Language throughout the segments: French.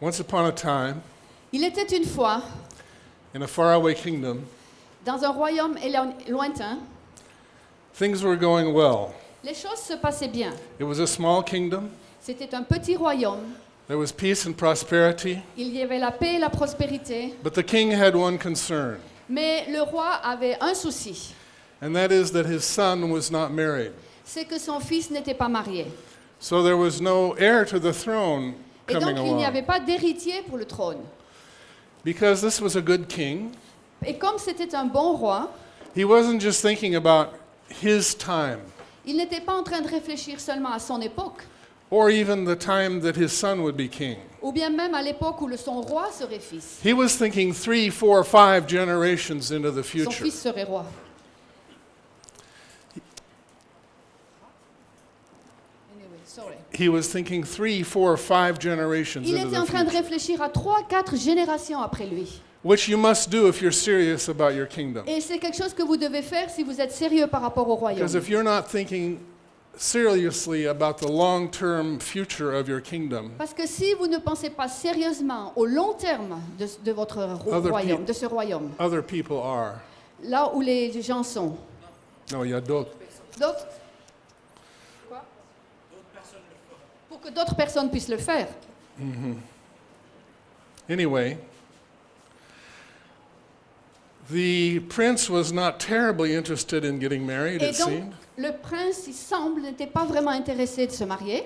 Once upon a time, Il était une fois, in a faraway kingdom, dans un royaume lointain, things were going well. les choses se passaient bien. It was a small kingdom. C'était un petit royaume. There was peace and prosperity. Il y avait la paix et la prospérité. But the king had one concern, Mais le roi avait un souci, and that is that his son was not married. c'est que son fils n'était pas marié. So there was no heir to the throne Et donc il n'y avait pas d'héritier pour le trône. Because this was a good king, Et comme c'était un bon roi, he wasn't just thinking about his time il n'était pas en train de réfléchir seulement à son époque, or even the time that his son would be king. ou bien même à l'époque où le, son roi serait fils. He was thinking three, four, five generations into the Son future. fils serait roi. Anyway, sorry. He was thinking three, four, five generations Il into était en train de future, réfléchir à trois, quatre générations après lui. which you must do if you're serious about your kingdom. Et c'est quelque chose que vous devez faire si vous êtes sérieux par rapport au royaume. Because if you're not thinking seriously about the long term future of your kingdom, Parce que si vous ne pensez pas sérieusement au long terme de, de votre ro- Other royaume, de ce royaume, other people are. là où les gens sont, No, il y a d'autres. d'autres Quoi Pour que d'autres personnes puissent le faire. Anyway, the prince was not terribly interested in getting married, Et it donc, seemed. le prince, il semble, n'était pas vraiment intéressé de se marier.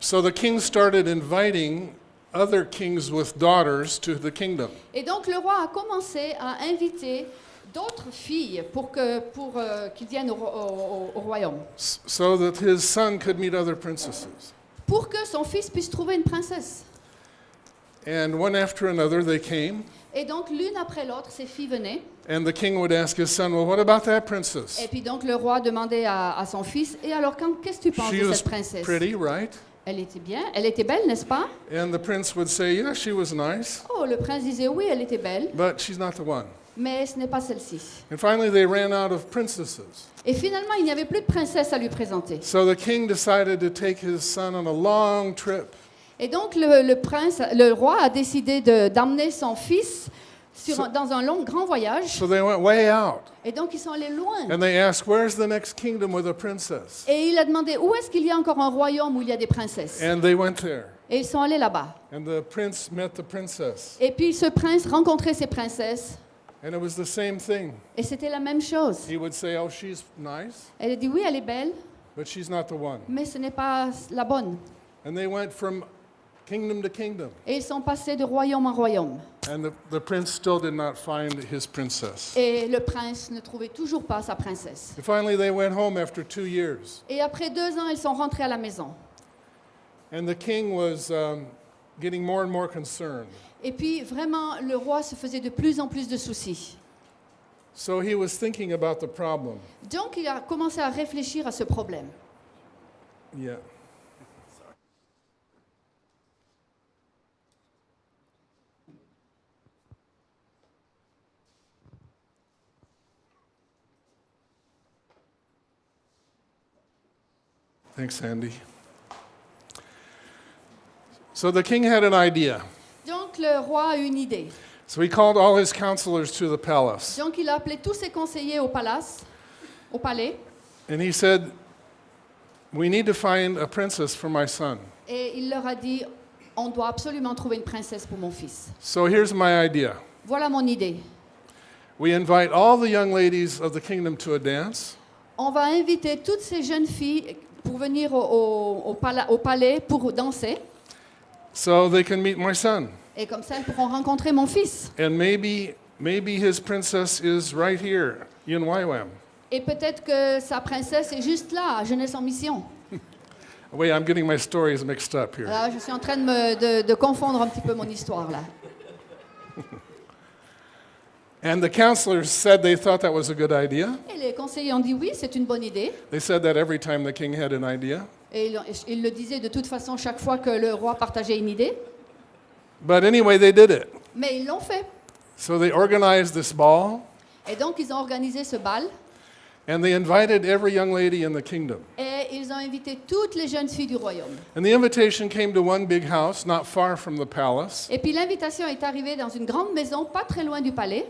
So the king started inviting other kings with daughters to the kingdom. Et donc, le roi a commencé à inviter d'autres filles pour que pour euh, qu'ils viennent au, au- au- au royaume, so that his son could meet other princesses. Pour que son fils puisse trouver une princesse. And one after another they came, Et donc, l'une après l'autre, ces filles venaient. and the king would ask his son, Well, what about that princess? Et puis donc, le roi demandait à, à son fils, et alors, qu'est-ce que tu penses She de was cette princesse? pretty, right? Elle était bien, elle était belle, n'est-ce pas? And the prince would say, Yeah, she was nice, Oh, le prince disait oui, elle était belle, but she's not the one. Mais ce n'est pas celle-ci. And finally they ran out of princesses. Et finalement, il n'y avait plus de princesse à lui présenter. So the king decided to take his son on a long trip. Et donc, le, le prince, le roi a décidé de- d'emmener son fils sur dans un long, grand voyage. So they went way out. Et donc, ils sont allés loin. And they asked, Where's the next kingdom with a princess? Et il a demandé où est-ce qu'il y a encore un royaume où il y a des princesses? And they went there. Et ils sont allés là-bas. And the prince met the princess. Et puis ce prince rencontrait ces princesses. And it was the same thing. Et c'était la même chose. He would say, Oh, she's nice, Elle dit oui, elle est belle, but she's not the one. mais ce n'est pas la bonne. And they went from kingdom to kingdom. Et ils sont passés de royaume en royaume. And the, the prince still did not find his princess. Et le prince ne trouvait toujours pas sa princesse. And finally, they went home after two years. Et après deux ans, ils sont rentrés à la maison. And the king was um, getting more and more concerned. Et puis vraiment, le roi se faisait de plus en plus de soucis. So he was thinking about the problem. Donc il a commencé à réfléchir à ce problème. Yeah. Thanks, Andy. So the king had an idea. Donc le roi a une idée. So he called all his counselors to the palace. Donc il a appelé tous ses conseillers au palace, au palais, And he said, We need to find a princess for my son. et il leur a dit, on doit absolument trouver une princesse pour mon fils. So here's my idea Voilà mon idée. we invite all the young ladies of the kingdom to a dance. On va inviter toutes ces jeunes filles pour venir au, au- au pala- au palais pour danser, so they can meet my son. Et comme ça, elles pourront rencontrer mon fils. And maybe, maybe his princess is right here in YWAM. Et peut-être que sa princesse est juste là, à Jeunesse en Mission. Wait, I'm getting my stories mixed up here. Je suis en train de, me- de- de confondre un petit peu mon histoire là. And the counselors said they thought that was a good idea. Et les conseillers ont dit oui, c'est une bonne idée. They said that every time the king had an idea. Et ils, ils le disaient de toute façon chaque fois que le roi partageait une idée. But anyway, they did it. Mais ils l'ont fait. So they organized this ball, Et donc, ils ont organisé ce bal. And they invited every young lady in the kingdom. Et ils ont invité toutes les jeunes filles du royaume. And the invitation came to one big house not far from the palace. Et puis l'invitation est arrivée dans une grande maison, pas très loin du palais.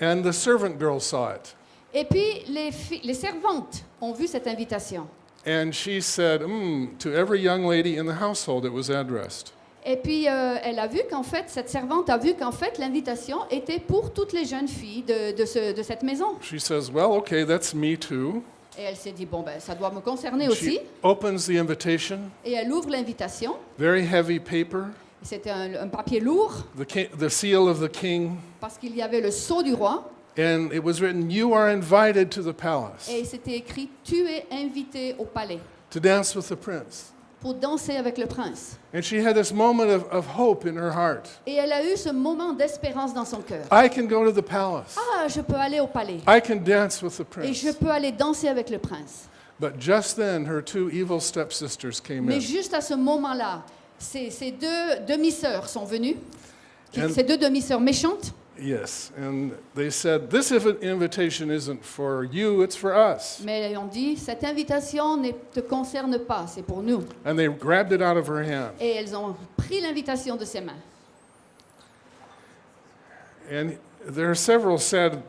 And the servant girl saw it. Et puis les, les servantes ont vu cette invitation. And she said, mm, to every young lady in the household it was addressed. Et puis euh, elle a vu qu'en fait, cette servante a vu qu'en fait l'invitation était pour toutes les jeunes filles de, de ce- de cette maison. She says, well, okay, that's me too. Et elle s'est dit, bon, ben, ça doit me concerner She aussi. opens the invitation, Et elle ouvre l'invitation. very heavy paper, C'était un, un papier lourd the, ki- the seal of the king, parce qu'il y avait le sceau du roi. and it was written, You are invited to the palace Et c'était écrit, tu es invité au palais to dance with the prince. Pour danser avec le prince. And she had this moment of, of hope in her heart. Et elle a eu ce moment d'espérance dans son cœur. I can go to the palace. Ah, je peux aller au palais. I can dance with the Et prince. je peux aller danser avec le prince. But just then, her two evil stepsisters came Mais in. juste à ce moment-là, ces, ces deux demi-sœurs sont venues, And- ces deux demi-sœurs méchantes, Yes, and they said, This invi- invitation isn't for you, it's for us. mais ont dit, cette invitation ne te concerne pas, c'est pour nous. And they grabbed it out of her hand. Et elles ont pris l'invitation de ses mains. And there are several sad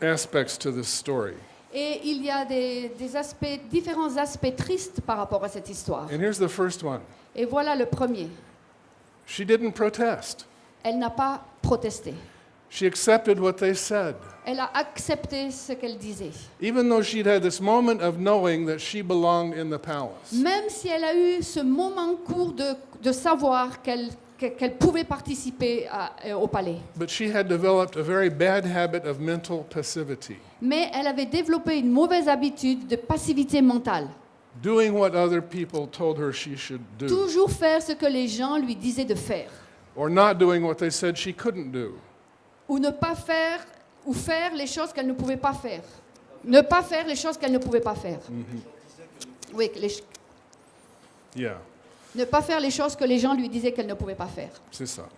aspects to this story. Et il y a des, des aspects, différents aspects tristes par rapport à cette histoire. And here's the first one Et voilà le premier. she didn't protest, Elle n'a pas protesté. She accepted what they said. Elle a accepté ce qu'elle disait. Even though she'd had this moment of knowing that she belonged in the palace. Même si elle a eu ce moment court de, de savoir qu'elle que- qu'elle pouvait participer à- euh, au palais. But she had developed a very bad habit of mental passivity, Mais elle avait développé une mauvaise habitude de passivité mentale. doing what other people told her she should do, Toujours faire ce que les gens lui disaient de faire. or not doing what they said she couldn't do. Ou ne pas faire, ou faire les choses qu'elle ne pouvait pas faire. Ne pas faire les choses qu'elle ne pouvait pas faire. Oui, les ch- Yeah, ne pas faire les choses que les gens lui disaient qu'elle ne pouvait pas faire. c'est ça.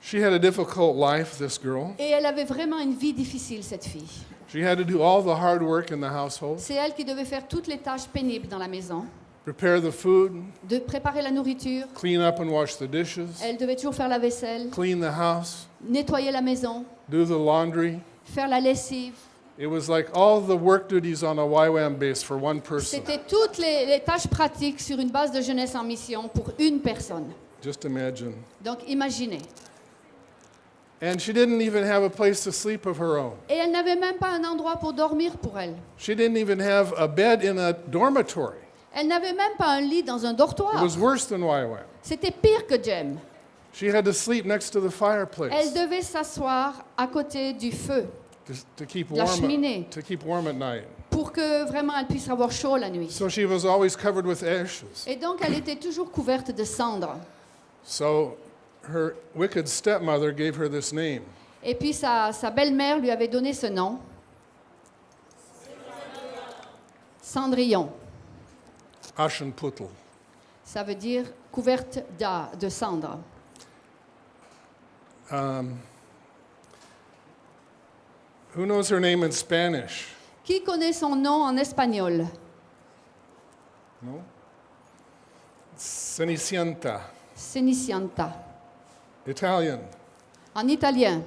She had a difficult life, this girl. Et elle avait vraiment une vie difficile, cette fille. She had to do all the hard work in the household, C'est elle qui devait faire toutes les tâches pénibles dans la maison, prepare the food, de préparer la nourriture. clean up and wash the dishes, Elle devait toujours faire la vaisselle, clean the house, nettoyer la maison, do the laundry. faire la lessive. It was like all the work duties on a YWAM base for one person. C'était toutes les, les tâches pratiques sur une base de jeunesse en mission pour une personne. Just imagine. Donc imaginez. And she didn't even have a place to sleep of her own. Et elle n'avait même pas un endroit pour dormir pour elle. She didn't even have a bed in a dormitory. Elle n'avait même pas un lit dans un It dortoir. was worse than YWAM. C'était pire que Jem. She had to sleep next to the Elle fireplace devait s'asseoir à côté du feu to, to keep La warm. cheminée. To keep warm at night. pour que vraiment elle puisse avoir chaud la nuit. So she was always covered with ashes. Et donc elle était toujours couverte de cendres. So her wicked stepmother gave her this name. Et puis sa, sa belle-mère lui avait donné ce nom. Cendrillon. Ashenputl. Ça veut dire couverte de cendres. Um, who knows her name in Spanish? Qui connaît son nom en espagnol? No? Cenicienta. Cenicienta. Italian. En italien,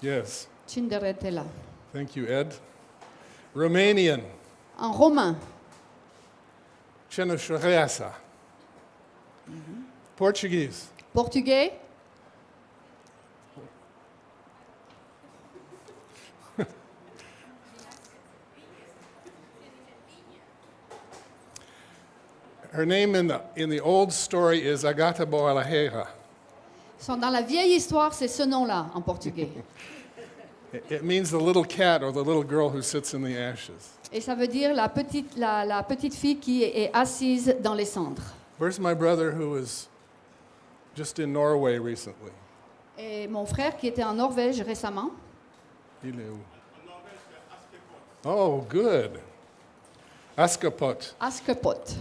Yes. Cinderella. Thank you, Ed. Romanian. En romain, Cenușăreasa. Portuguese. portugais, Her name in the, in the old story is Agata Boalahera. Sont dans la vieille histoire, c'est ce nom-là en portugais. It, it means the little cat or the little girl who sits in the ashes. Et ça veut dire la petite, la, la petite fille qui est, est assise dans les cendres. Where's my brother who was just in Norway recently? Et mon frère qui était en Norvège récemment, Il est où? Oh, good. Askapot. Askepot.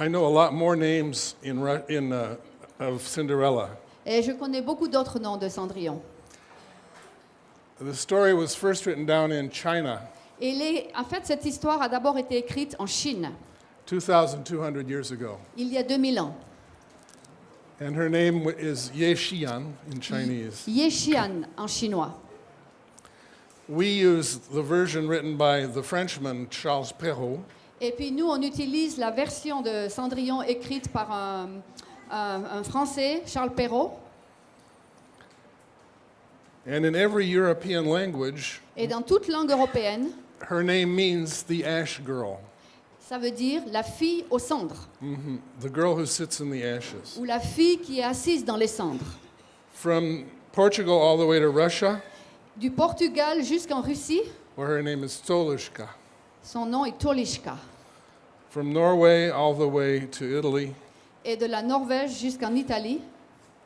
I know a lot more names in, in, uh, of Cinderella. Et je connais beaucoup d'autres noms de Cendrillon. The story was first written down in China Et les- en fait, cette histoire a d'abord été écrite en Chine, 2,200 years ago. il y a 2000 ans. And her name is Ye Xian in Chinese. Ye Xian en chinois. We use the version written by the Frenchman Charles Perrault. Et puis nous, on utilise la version de Cendrillon écrite par un, un- un Français, Charles Perrault. And in every European language, Et dans toute langue européenne, her name means the ash girl, ça veut dire la fille aux cendres, Mhm. the girl who sits in the ashes. ou la fille qui est assise dans les cendres. From Portugal all the way to Russia, Du Portugal jusqu'en Russie, where her name is Stolushka. son nom est Tolishka. From Norway all the way to Italy. Et de la Norvège jusqu'en Italie,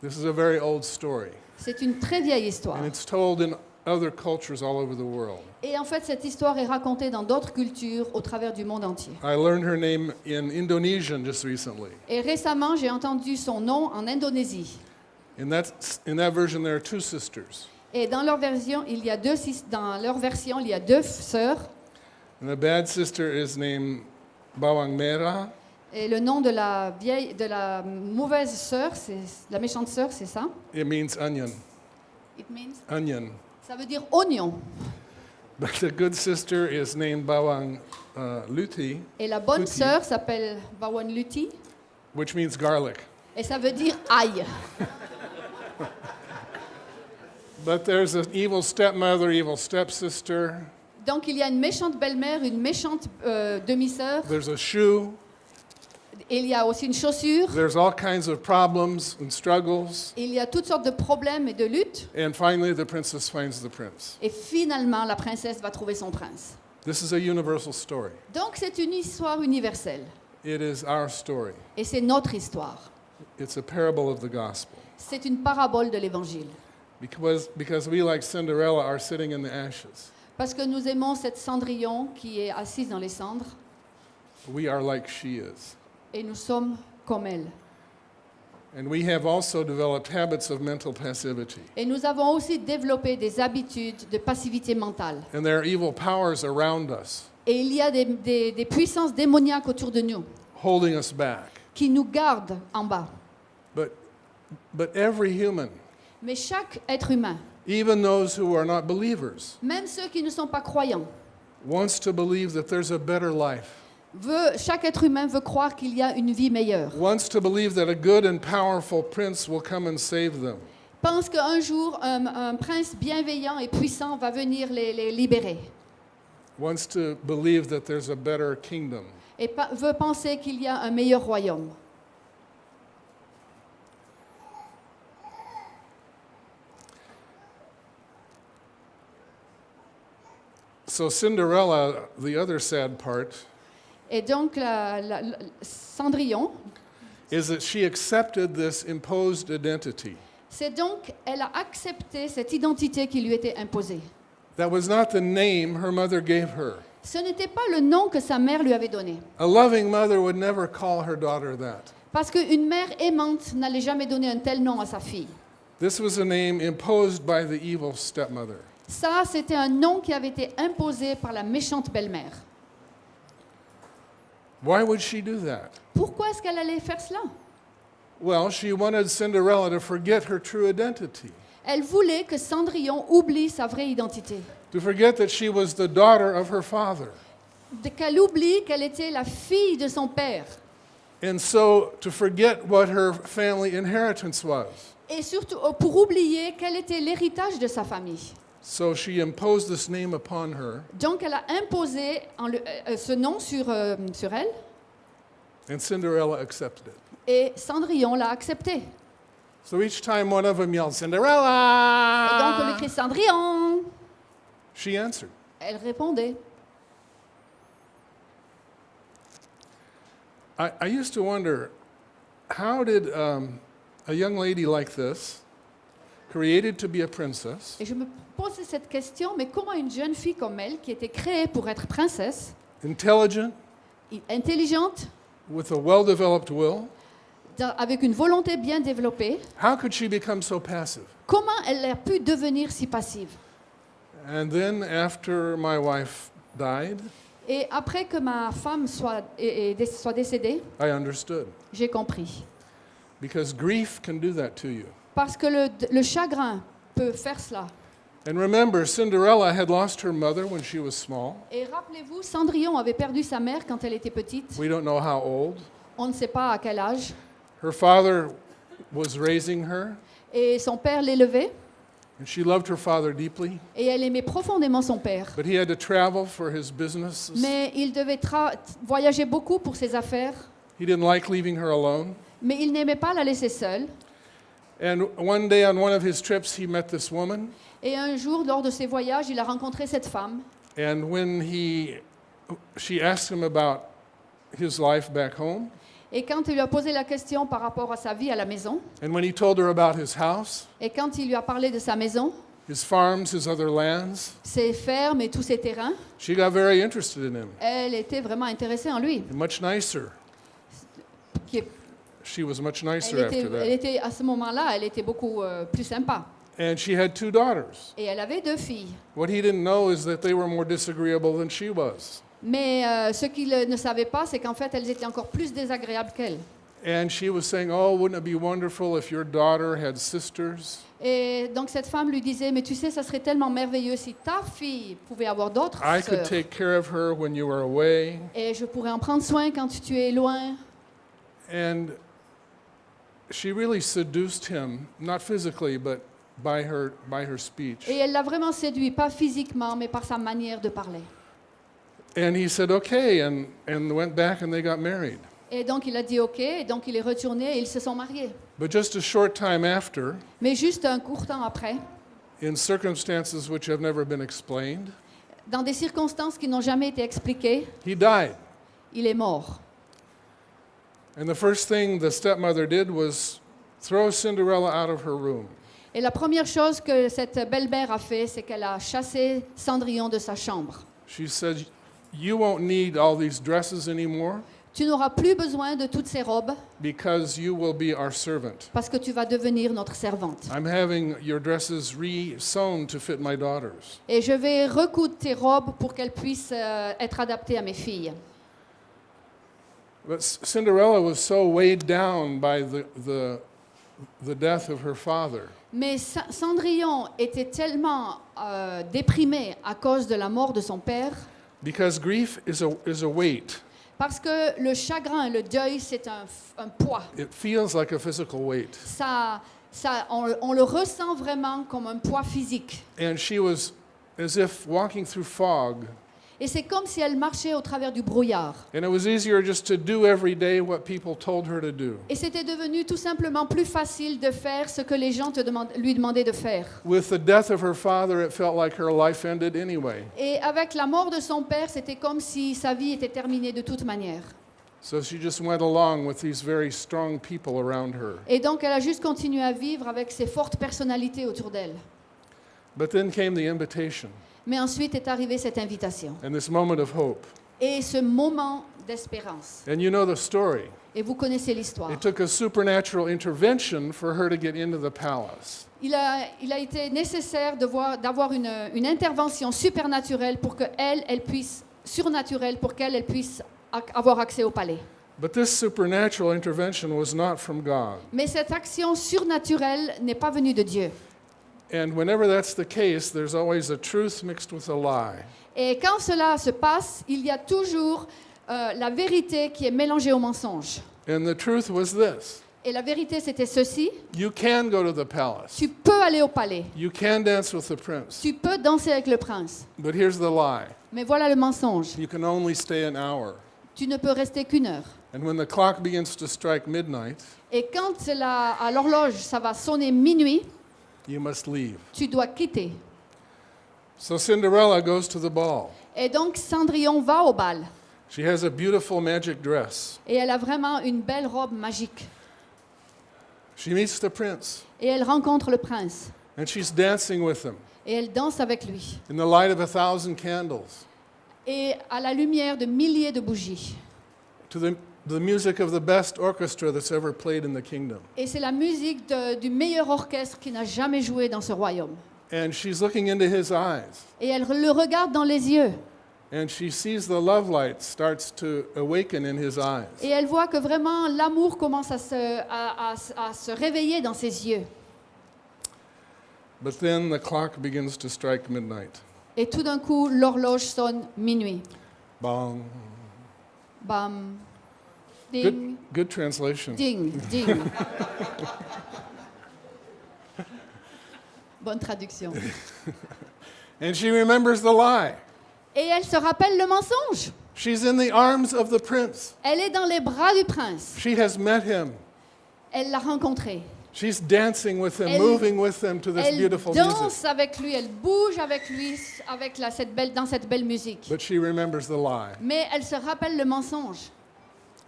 This is a very old story, c'est une très vieille histoire. and it's told in other cultures all over the world. Et en fait, cette histoire est racontée dans d'autres cultures au travers du monde entier. I learned her name in Indonesian just recently. Et récemment, j'ai entendu son nom en Indonésie. In that, in that version, there are two sisters. Et dans leur version, il y a deux dans leur version, il y a deux sœurs. And the bad sister is named Bawang Merah, Et le nom de la vieille, de la mauvaise sœur, c'est la méchante sœur, c'est ça? It means onion. It means- Onion. Ça veut dire oignon. But the good sister is named Bawang uh, Luti, Et la bonne Luti. sœur s'appelle Bawan Luti. which means garlic. Et ça veut dire ail. But there's an evil stepmother, evil stepsister. Donc il y a une méchante belle-mère, une méchante euh, demi-sœur. There's a shoe. Il y a aussi une chaussure. There's all kinds of problems and struggles. Il y a toutes sortes de problèmes et de luttes. And finally, the princess finds the prince. Et finalement, la princesse va trouver son prince. This is a universal story. Donc c'est une histoire universelle. It is our story. Et c'est notre histoire. It's a parable of the gospel. C'est une parabole de l'Évangile. Because, because we, like Cinderella, are sitting in the ashes. Parce que nous aimons cette Cendrillon qui est assise dans les cendres. We are like she is. Et nous sommes comme elle. And we have also developed habits of mental passivity. Et nous avons aussi développé des habitudes de passivité mentale. And there are evil powers around us Et il y a des, des- des puissances démoniaques autour de nous holding us back. qui nous gardent en bas. But, but every human, Mais chaque être humain, even those who are not believers, même ceux qui ne sont pas croyants, wants to believe that there's a better life, veut, chaque être humain veut croire qu'il y a une vie meilleure. wants to believe that a good and powerful prince will come and save them. Pense qu'un jour, un, un prince bienveillant et puissant va venir les, les libérer. Wants to believe that there's a better kingdom. Et pa- veut penser qu'il y a un meilleur royaume. So, Cinderella, the other sad part, Et donc, la- la- la- Cendrillon, is that she accepted this imposed identity? c'est donc, elle a accepté cette identité qui lui était imposée. That was not the name her mother gave her. Ce n'était pas le nom que sa mère lui avait donné. A loving mother would never call her daughter that. Parce qu'une mère aimante n'allait jamais donner un tel nom à sa fille. This was a name imposed by the evil stepmother. Ça, c'était un nom qui avait été imposé par la méchante belle-mère. Why would she do that? Pourquoi est-ce qu'elle allait faire cela? Well, she wanted Cinderella to forget her true identity, Elle voulait que Cendrillon oublie sa vraie identité. to forget that she was the daughter of her father. Qu'elle oublie qu'elle était la fille de son père. And so to forget what her family inheritance was. Et surtout pour oublier quel était l'héritage de sa famille. So she imposed this name upon her, Donc elle a imposé en le- euh, ce nom sur, euh, sur elle and Cinderella accepted it. et Cendrillon l'a accepté. So each time one of them yelled, Cinderella! Et donc on lui crie Cendrillon. she answered. Elle répondait. I, I used to wonder how did um, a young lady like this, created to be a princess, Et je me posais cette question, mais comment une jeune fille comme elle, qui était créée pour être princesse, intelligent, i- intelligente, with a well developed will, dans- avec une volonté bien développée, how could she become so passive? comment elle a pu devenir si passive? And then after my wife died, Et après que ma femme soit, est- est dé- soit décédée, I understood. j'ai compris. Because grief can do that to you. Parce que le, le chagrin peut faire cela. And remember, Cinderella had lost her mother when she was small. Et rappelez-vous, Cendrillon avait perdu sa mère quand elle était petite. We don't know how old. On ne sait pas à quel âge. Her father was raising her, Et son père l'élevait. and she loved her father deeply. Et elle aimait profondément son père. But he had to travel for his businesses. Mais il devait voyager beaucoup pour ses affaires. He didn't like leaving her alone. Mais il n'aimait pas la laisser seule. And one day on one of his trips, he met this woman. Et un jour, lors de ses voyages, il a rencontré cette femme. And when he, she asked him about his life back home, Et quand il lui a posé la question par rapport à sa vie à la maison, and when he told her about his house, et quand il lui a parlé de sa maison, his farms, his other lands, ses fermes et tous ses terrains, she got very interested in him. elle était vraiment intéressée en lui. Much nicer. Qui est- She was much nicer Elle after était, elle that. était- à ce moment-là, elle était beaucoup euh, plus sympa. And she had two daughters. Et elle avait deux filles. What he didn't know is that they were more disagreeable than she was. Mais euh, ce qu'il ne savait pas, c'est qu'en fait, elles étaient encore plus désagréables qu'elle. And she was saying, Oh, wouldn't it be wonderful if your daughter had sisters? Et donc cette femme lui disait, mais tu sais, ça serait tellement merveilleux si ta fille pouvait avoir d'autres I could sœurs. take care of her when you were away. Et je pourrais en prendre soin quand tu es loin. And she really seduced him, not physically, but by her, by her speech. Et elle l'a vraiment séduit, pas physiquement, mais par sa manière de parler. And he said, Okay, and, and went back and they got married. Et donc il a dit OK, et donc il est retourné et ils se sont mariés. But just a short time after, Mais juste un court temps après, in circumstances which have never been explained, dans des circonstances qui n'ont jamais été expliquées, he died. il est mort. And the first thing the stepmother did was throw Cinderella out of her room. Et la première chose que cette belle-mère a fait, c'est qu'elle a chassé Cendrillon de sa chambre. She said, You won't need all these dresses anymore Tu n'auras plus besoin de toutes ces robes because you will be our servant. parce que tu vas devenir notre servante. I'm having your dresses re-sewn to fit my daughters. Et je vais recoudre tes robes pour qu'elles puissent euh, être adaptées à mes filles. But Cinderella was so weighed down by the, the, the death of her father Mais Cendrillon était tellement euh, déprimée à cause de la mort de son père, because grief is a, is a weight. parce que le chagrin, le deuil, c'est un, un poids. It feels like a physical weight. Ça, ça, on, on le ressent vraiment comme un poids physique. And she was as if walking through fog. Et c'est comme si elle marchait au travers du brouillard. And it was easier just to do every day what people told her to do. Et c'était devenu tout simplement plus facile de faire ce que les gens te lui demandaient de faire. With the death of her father, it felt like her life ended anyway. Et avec la mort de son père, c'était comme si sa vie était terminée de toute manière. So she just went along with these very strong people around her. Et donc elle a juste continué à vivre avec ces fortes personnalités autour d'elle. But then came the invitation Mais ensuite est arrivée cette invitation and this moment of hope. et ce moment d'espérance. And you know the story. Et vous connaissez l'histoire. It took a supernatural intervention for her to get into the palace. Il a, il a été nécessaire d'avoir une, une intervention supernaturelle pour qu'elle, elle puisse, surnaturelle, pour qu'elle, elle puisse avoir accès au palais. But this supernatural intervention was not from God. Mais cette action surnaturelle n'est pas venue de Dieu. And whenever that's the case, there's always a truth mixed with a lie. Et quand cela se passe, il y a toujours euh, la vérité qui est mélangée au mensonge. And the truth was this Et la vérité, c'était ceci. you can go to the palace, Tu peux aller au palais. you can dance with the prince. Tu peux danser avec le prince. But here's the lie Mais voilà le mensonge. you can only stay an hour. Tu ne peux rester qu'une heure. And when the clock begins to strike midnight, Et quand l'horloge, ça va sonner minuit, you must leave. tu dois quitter. So Cinderella goes to the ball. Et donc Cendrillon va au bal. She has a beautiful magic dress. Et elle a vraiment une belle robe magique. She meets the prince, Et elle rencontre le prince. and she's dancing with him Et elle danse avec lui. in the light of a thousand candles Et à la lumière de milliers de bougies. to the the music of the best orchestra that's ever played in the kingdom. Et c'est la musique de- du meilleur orchestre qui n'a jamais joué dans ce royaume. And she's looking into his eyes. Et elle le regarde dans les yeux. And she sees the love light starts to awaken in his eyes. Et elle voit que vraiment l'amour commence à se, à- à- à se réveiller dans ses yeux. But then the clock begins to strike midnight. Et tout d'un coup, l'horloge sonne minuit. Bong. Bam. Good, Ding, good translation. ding, ding. Bonne traduction. And she remembers the lie. Et elle se rappelle le mensonge. She's in the arms of the prince. Elle est dans les bras du prince. She has met him. Elle l'a rencontré. She's dancing with him, Elle- moving with him to this Elle beautiful music. danse avec lui, elle bouge avec lui avec la- cette belle, dans cette belle musique. But she remembers the lie. Mais elle se rappelle le mensonge.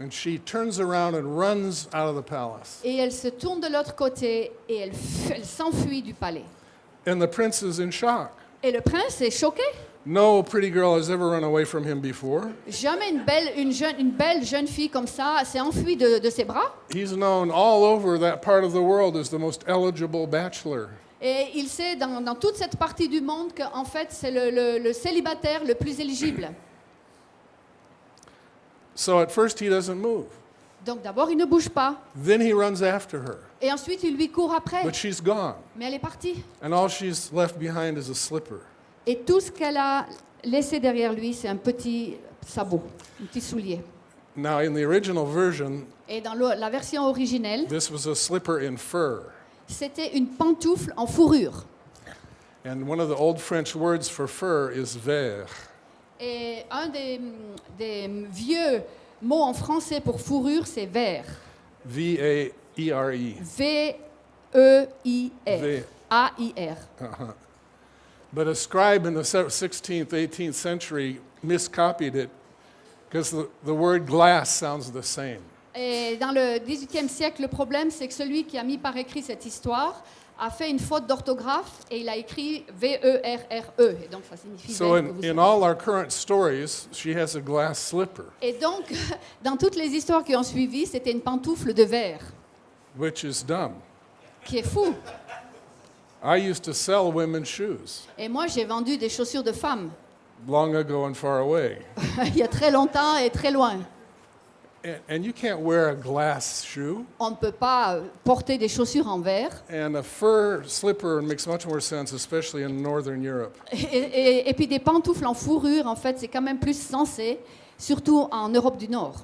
And she turns around and runs out of the palace. Et elle se tourne de l'autre côté et elle, elle s'enfuit du palais. And the prince is in shock. Et le prince est choqué. No pretty girl has ever run away from him before. Jamais une belle, une jeune, une belle jeune fille comme ça s'est enfuie de, de ses bras. He's known all over that part of the world as the most eligible bachelor. Et il sait dans, dans toute cette partie du monde qu'en fait c'est le, le- le célibataire le plus éligible. So at first he doesn't move. Donc d'abord il ne bouge pas. Then he runs after her. Et ensuite il lui court après. But she's gone. Mais elle est partie. And all she's left behind is a slipper. Et tout ce qu'elle a laissé derrière lui, c'est un petit sabot, un petit soulier. Now, in the original version, Et dans le- la version originelle, this was a slipper in fur. c'était une pantoufle en fourrure. And one of the old French words for fur is ver. Et un des, des vieux mots en français pour fourrure, c'est vert. V A E R E. V-E-I-R. V. A-I-R. Uh-huh. But a scribe in the se- 16th, 18th century miscopied it because the, the word glass sounds the same. Et dans le XVIIIe siècle, le problème, c'est que celui qui a mis par écrit cette histoire a fait une faute d'orthographe et il a écrit V-E-R-R-E. Et donc, ça signifie So, vert, que in, in all our current stories, she has a glass slipper, Et donc, dans toutes les histoires qui ont suivi, c'était une pantoufle de verre, which is dumb. qui est fou. I used to sell women's shoes Et moi, j'ai vendu des chaussures de femmes long ago and far away. il y a très longtemps et très loin. And, and you can't wear a glass shoe. On ne peut pas euh, porter des chaussures en verre. And a fur slipper makes much more sense, especially in Northern Europe. Et, et- et puis des pantoufles en fourrure, en fait, c'est quand même plus sensé, surtout en Europe du Nord.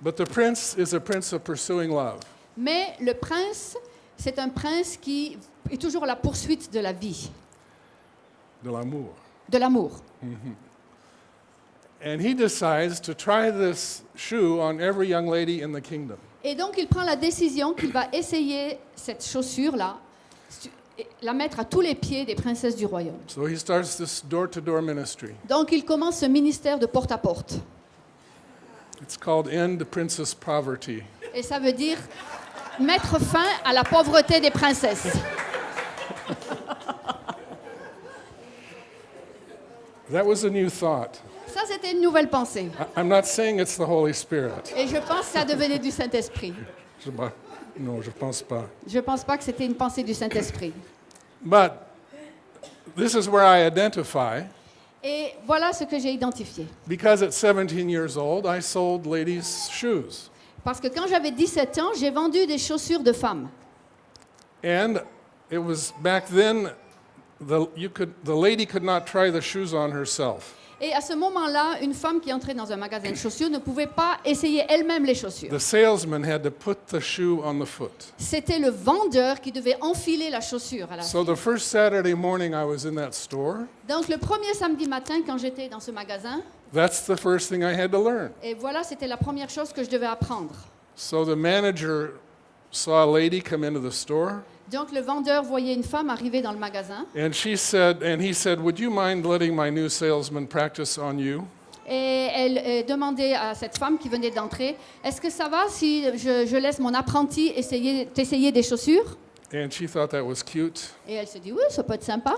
But the prince is a prince of pursuing love. Mais le prince, c'est un prince qui est toujours à la poursuite de la vie, de l'amour. De l'amour. And he decides to try this shoe on every young lady in the kingdom. Et donc il prend la décision qu'il va essayer cette chaussure-là, la mettre à tous les pieds des princesses du royaume. So he starts this door to door ministry. Donc il commence ce ministère de porte à porte. It's called End Princess Poverty. Et ça veut dire mettre fin à la pauvreté des princesses. That was a new thought. Ça, c'était une nouvelle pensée. I'm not saying it's the Holy Spirit. Et je pense que ça devenait du Saint-Esprit. Non, je pense pas. Je ne pense pas que c'était une pensée du Saint-Esprit. But this is where I identify Et voilà ce que j'ai identifié. because at 17 years old, I sold ladies' shoes. Parce que quand j'avais 17 ans, j'ai vendu des chaussures de femmes. And it was back then, the, you could, the lady could not try the shoes on herself. Et à ce moment-là, une femme qui entrait dans un magasin de chaussures ne pouvait pas essayer elle-même les chaussures. The salesman had to put the shoe on the foot. C'était le vendeur qui devait enfiler la chaussure à la So the first Saturday morning I was in that store, Donc le premier samedi matin, quand j'étais dans ce magasin, that's the first thing I had to learn. et voilà, c'était la première chose que je devais apprendre. So the manager saw a lady come into the store, Donc le vendeur voyait une femme arriver dans le magasin and she said, and he said, "Would you mind letting my new salesman practice on you?" et elle euh, demandait à cette femme qui venait d'entrer, est-ce que ça va si je, je laisse mon apprenti essayer, t'essayer des chaussures? And she thought that was cute, Et elle se dit, oui, ça peut être sympa.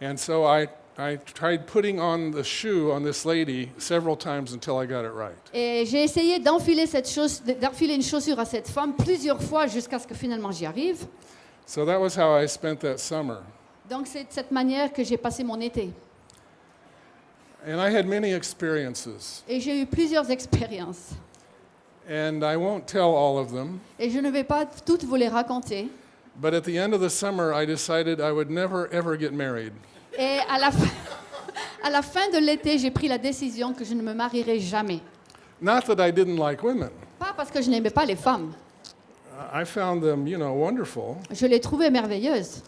and so I, I tried putting on the shoe on this lady several times until I got it right. Et j'ai essayé d'enfiler cette chauss- d'enfiler une chaussure à cette femme plusieurs fois jusqu'à ce que finalement j'y arrive. So that was how I spent that summer. Donc c'est de cette manière que j'ai passé mon été. And I had many experiences, Et j'ai eu plusieurs expériences. and I won't tell all of them. Et je ne vais pas toutes vous les raconter. But at the end of the summer, I decided I would never ever get married. Et à la fin, à la fin de l'été, j'ai pris la décision que je ne me marierai jamais. Not that I didn't like women. Pas parce que je n'aimais pas les femmes. I found them, you know, wonderful, Je les trouvais merveilleuses,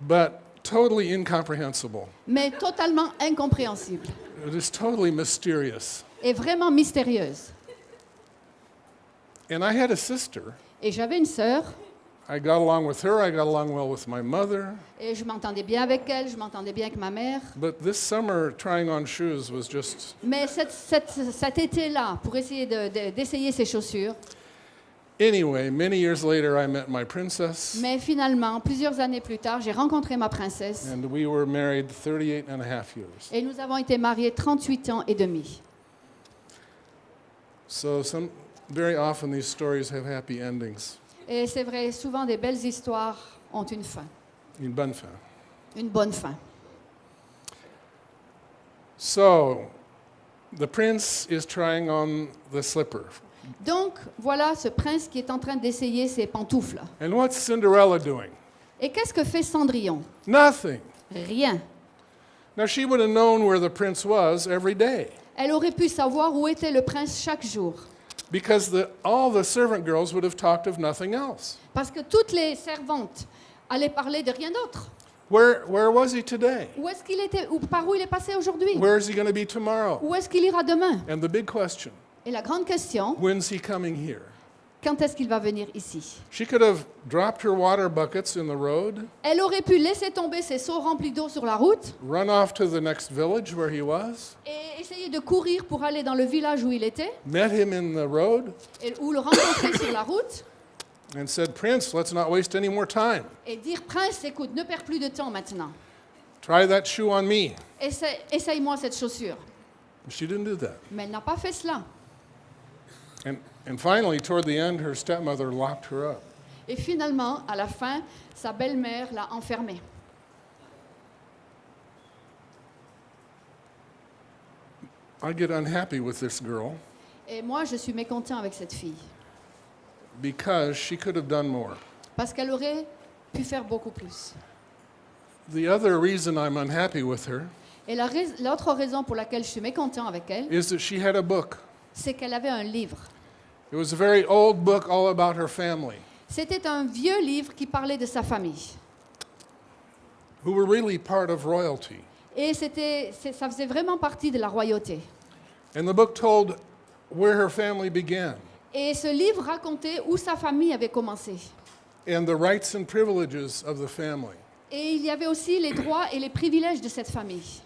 but totally incomprehensible. mais totalement incompréhensibles It is totally mysterious. et vraiment mystérieuses. And I had a sister. Et j'avais une sœur I got along with her. I got along well with my mother. et je m'entendais bien avec elle, je m'entendais bien avec ma mère. But this summer, trying on shoes was just, Mais cette- cette- cet été-là, pour essayer de- de- d'essayer ces chaussures, anyway, many years later, I met my princess, mais finalement, plusieurs années plus tard, j'ai rencontré ma princesse and we were married 38 and a half years. et nous avons été mariés 38 ans et demi. So, some, very often, these stories have happy endings. Et c'est vrai, souvent des belles histoires ont une fin, Une bonne fin. une bonne fin. So, the prince is trying on the slipper. Donc voilà ce prince qui est en train d'essayer ses pantoufles. And what's Cinderella doing? Et qu'est-ce que fait Cendrillon? Nothing. Rien. Now, she would have known where the prince was every day Elle aurait pu savoir où était le prince chaque jour. because the, all the servant girls would have talked of nothing else. Parce que toutes les servantes allaient parler de rien d'autre. Where, where was he today? Où est-ce qu'il était ou Par où il est passé aujourd'hui? Where is he going to be tomorrow? Où est-ce qu'il ira demain? And the big question Et la grande question, when's he coming here? quand est-ce qu'il va venir ici? She could have dropped her water buckets in the road, Elle aurait pu laisser tomber ses seaux remplis d'eau sur la route run off to the next village where he was, et essayer de courir pour aller dans le village où il était met him in the road, et, ou le rencontrer sur la route and said, Prince, let's not waste any more time. et dire Prince, écoute, ne perds plus de temps maintenant. Try that shoe on me. Essaye- Essaye-moi cette chaussure. She didn't do that. Mais elle n'a pas fait cela. And, and finally, toward the end, her stepmother locked her up. Et finalement, à la fin, sa belle-mère l'a enfermée. I get unhappy with this girl Et moi, je suis mécontent avec cette fille. because she could have done more. Parce qu'elle aurait pu faire beaucoup plus. The other reason I'm unhappy with her Et la rais- l'autre raison pour laquelle je suis mécontent avec elle, is that she had a book. C'est qu'elle avait un livre. It was a very old book all about her family, C'était un vieux livre qui parlait de sa famille. who were really part of royalty. Et c'était, c'est- ça faisait vraiment partie de la royauté. And the book told where her family began Et ce livre racontait où sa famille avait commencé. and the rights and privileges of the family Et il y avait aussi les droits et les privilèges de cette famille.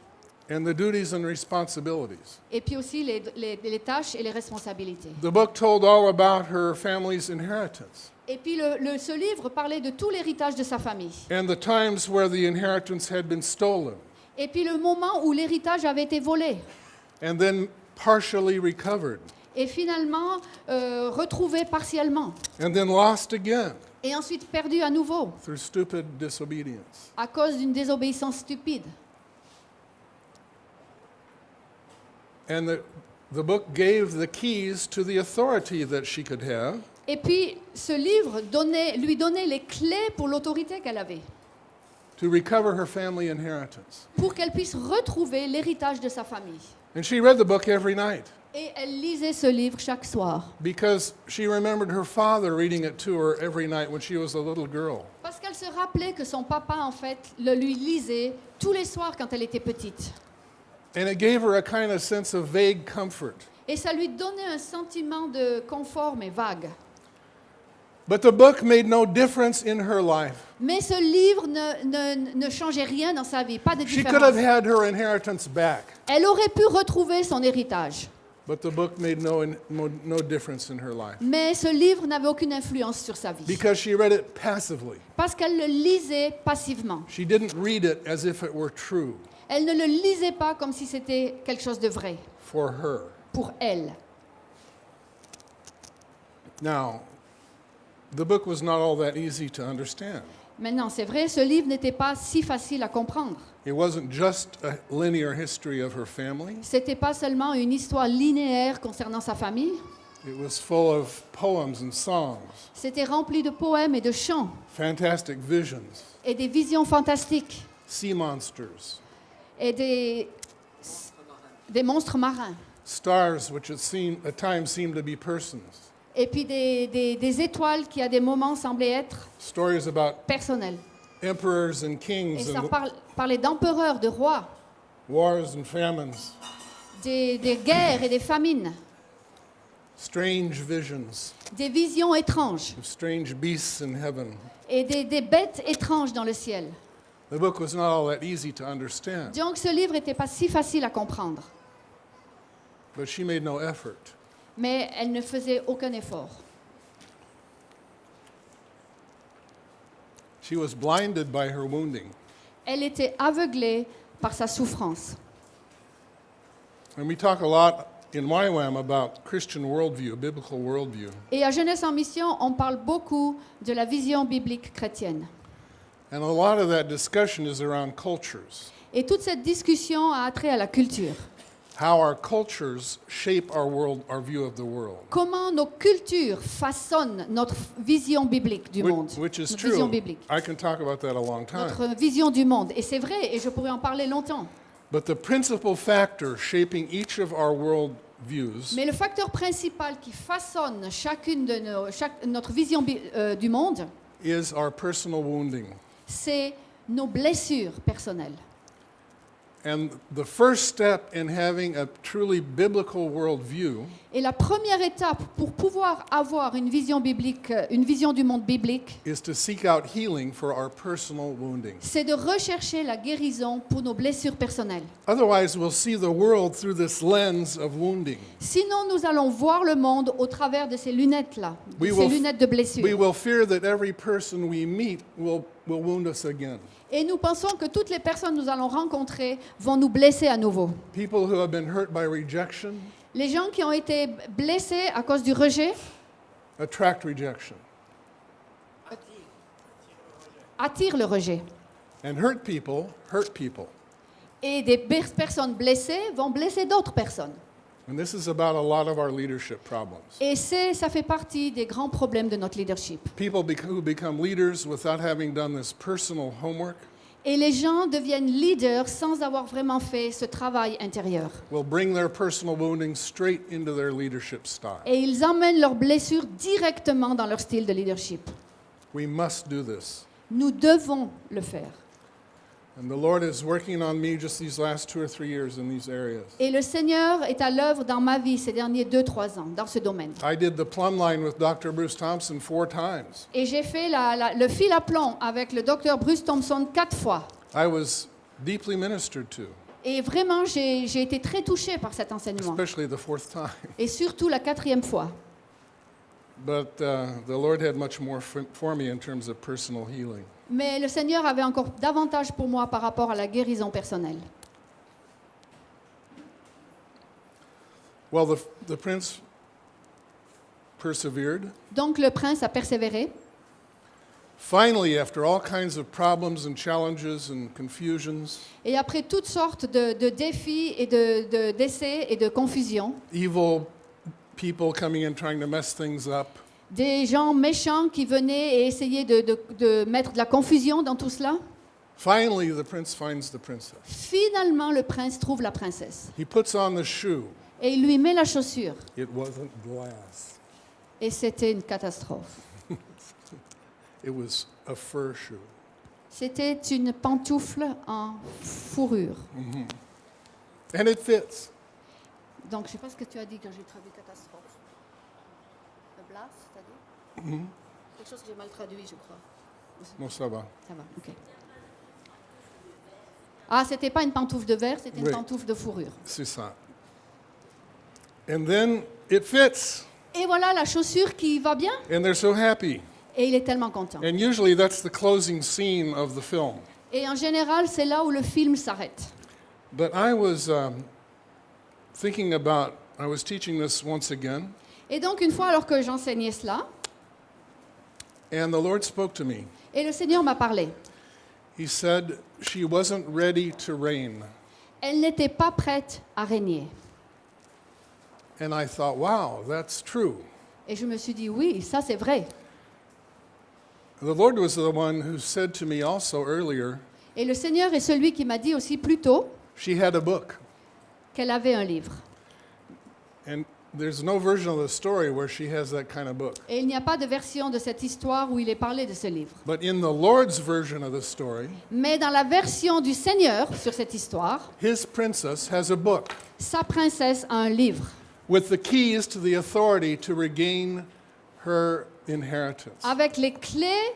And the duties and responsibilities. Et puis aussi les, les- les tâches et les responsabilités. The book told all about her family's inheritance Et puis le- le- ce livre parlait de tout l'héritage de sa famille. and the times where the inheritance had been stolen Et puis le moment où l'héritage avait été volé. and then partially recovered Et finalement euh, retrouvé partiellement. and then lost again Et ensuite perdu à nouveau through stupid disobedience. à cause d'une désobéissance stupide. And the, the book gave the keys to the authority that she could have Et puis ce livre donnait, lui donnait les clés pour l'autorité qu'elle avait. to recover her family inheritance. Pour qu'elle puisse retrouver l'héritage de sa famille. And she read the book every night Et elle lisait ce livre chaque soir. because she remembered her father reading it to her every night when she was a little girl. Parce qu'elle se rappelait que son papa, en fait, le lui lisait tous les soirs quand elle était petite. And it gave her a kind of sense of vague comfort. Et ça lui donnait un sentiment de confort, mais vague. But the book made no difference in her life. Mais ce livre ne, ne, ne changeait rien dans sa vie, pas de She could have had her inheritance back, Elle aurait pu retrouver son héritage, But the book made no, no, difference in her life Mais ce livre n'avait aucune influence sur sa vie. because she read it passively. Parce qu'elle le lisait passivement. She didn't read it as if it were true Elle ne le lisait pas comme si c'était quelque chose de vrai for her. pour elle. Now, the book was not all that easy to understand. Maintenant, c'est vrai, ce livre n'était pas si facile à comprendre. It wasn't just a linear history of her family, C'était pas seulement une histoire linéaire concernant sa famille. it was full of poems and songs, C'était rempli de poèmes et de chants. Fantastic visions, et des visions fantastiques. Sea monsters, et des, des monstres marins. stars which at, seem, at times seemed to be persons, Et puis des, des- des étoiles qui à des moments semblaient être stories about personnelles. Emperors and Et kings ça and parle- parlait d'empereurs, de rois, wars and famines, des, des guerres et des famines, strange visions des visions étranges of strange beasts in heaven. et des, des bêtes étranges dans le ciel. The book was not all that easy to understand, Donc ce livre n'était pas si facile à comprendre, but she made no effort. mais elle ne faisait aucun effort. She was blinded by her wounding. Elle était aveuglée par sa souffrance. And we talk a lot in YWAM about Christian worldview, biblical worldview. Et à Jeunesse en Mission, on parle beaucoup de la vision biblique chrétienne. And a lot of that discussion is around cultures, Et toute cette discussion a attrait à la culture. How our cultures shape our world, our view of the world. Comment nos cultures façonnent notre vision biblique du monde. which is notre vision true. biblique. I can talk about that a long time. Notre vision du monde. Et c'est vrai, et je pourrais en parler longtemps. But the principal factor shaping each of our world views Mais le facteur principal qui façonne chacune de nos, chaque- notre vision bi- euh, du monde, is our personal wounding. c'est nos blessures personnelles. And the first step in having a truly biblical worldview Et la première étape pour pouvoir avoir une vision biblique, euh, une vision du monde biblique, is to seek out healing for our personal wounding. c'est de rechercher la guérison pour nos blessures personnelles. Otherwise, we'll see the world through this lens of wounding. Sinon, nous allons voir le monde au travers de ces lunettes-là, de We ces will- lunettes de blessure. We will fear that every person we meet will, will wound us again. Et nous pensons que toutes les personnes que nous allons rencontrer vont nous blesser à nouveau. People who have been hurt by rejection Les gens qui ont été blessés à cause du rejet attract rejection. attirent le rejet. And hurt people hurt people. Et des per- personnes blessées vont blesser d'autres personnes. And this is about a lot of our leadership problems. Et c'est, ça fait partie des grands problèmes de notre leadership. People bec- who become leaders without having done this personal homework Et les gens deviennent leaders sans avoir vraiment fait ce travail intérieur. will bring their personal wounding straight into their leadership style. Et ils emmènent leurs blessures directement dans leur style de leadership. We must do this. Nous devons le faire. Et le Seigneur est à l'œuvre dans ma vie ces derniers 2-3 ans, dans ce domaine. I did the plumb line with Dr. Bruce Thompson four times. Et j'ai fait la- la- le fil à plomb avec le docteur Bruce Thompson quatre fois. I was deeply ministered to, Et vraiment, j'ai été très touchée par cet enseignement. especially the fourth time. Et surtout la quatrième fois. But uh, the Lord had much more for me in terms of personal healing. Mais le Seigneur avait encore davantage pour moi par rapport à la guérison personnelle. Well, the, the prince persevered. Donc le prince a persévéré. Finally, after all kinds of problems and challenges and confusions, Et après toutes sortes de, de défis et de, et de confusions, evil people coming in trying to mess things up, des gens méchants qui venaient et essayaient de, de- de mettre de la confusion dans tout cela, finally the prince finds the princess. finalement le prince trouve la princesse. He puts on the shoe. Et il lui met la chaussure. It wasn't glass, Et c'était une catastrophe. it was a fur shoe. C'était une pantoufle en fourrure. And it fits. Donc, je ne sais pas ce que tu as dit quand j'ai traduit catastrophe. C'est-à-dire Quelque chose que j'ai mal traduit, je crois. No, ça va. Ça va, ok. Ah, c'était pas une pantoufle de verre, c'était une Oui. pantoufle de fourrure. C'est ça. And then it fits, Et voilà la chaussure qui va bien. and they're so happy. Et il est tellement content. And usually that's the closing scene of the film. Et en général, c'est là où le film s'arrête. But I was um, thinking about, I was teaching this once again, Et donc, une fois alors que j'enseignais cela, and the Lord spoke to me. et le Seigneur m'a parlé, He said she wasn't ready to reign. elle n'était pas prête à régner. And I thought, wow, that's true. Et je me suis dit, oui, ça c'est vrai. The Lord was the one who said to me also earlier, Et le Seigneur est celui qui m'a dit aussi plus tôt she had a book. qu'elle avait un livre. And there's no version of the story where she has that kind of book. Et il n'y a pas de version de cette histoire où il est parlé de ce livre. But in the Lord's version of the story, Mais dans la version du Seigneur sur cette histoire, his princess has a book sa princesse a un livre with the keys to the authority to regain her inheritance. avec les clés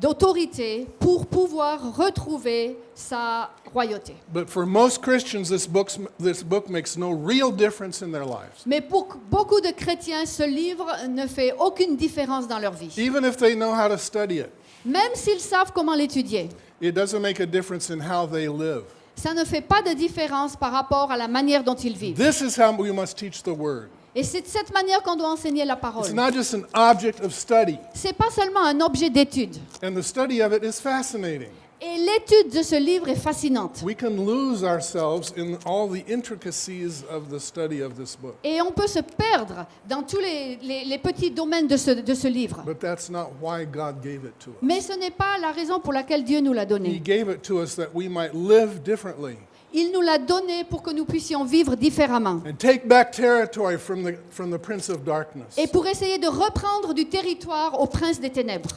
d'autorité pour pouvoir retrouver sa royauté. But for most Christians, this, book's, this book makes no real difference in their lives. Mais pour beaucoup de chrétiens, ce livre ne fait aucune différence dans leur vie. Even if they know how to study it, Même s'ils savent comment l'étudier, it doesn't make a difference in how they live. ça ne fait pas de différence par rapport à la manière dont ils vivent. This is how we must teach the Word. Et c'est de cette manière qu'on doit enseigner la parole. It's not just an object of study, C'est pas seulement un objet d'étude. and the study of it is fascinating. Et l'étude de ce livre est fascinante. We can lose ourselves in all the intricacies of the study of this book. Et on peut se perdre dans tous les, les- les petits domaines de ce, de ce livre. But that's not why God gave it to us. Mais ce n'est pas la raison pour laquelle Dieu nous l'a He donné. gave it to us that we might live differently Il nous l'a donné pour que nous puissions vivre différemment. and take back territory from the, from the prince of darkness. Et pour essayer de reprendre du territoire au prince des ténèbres.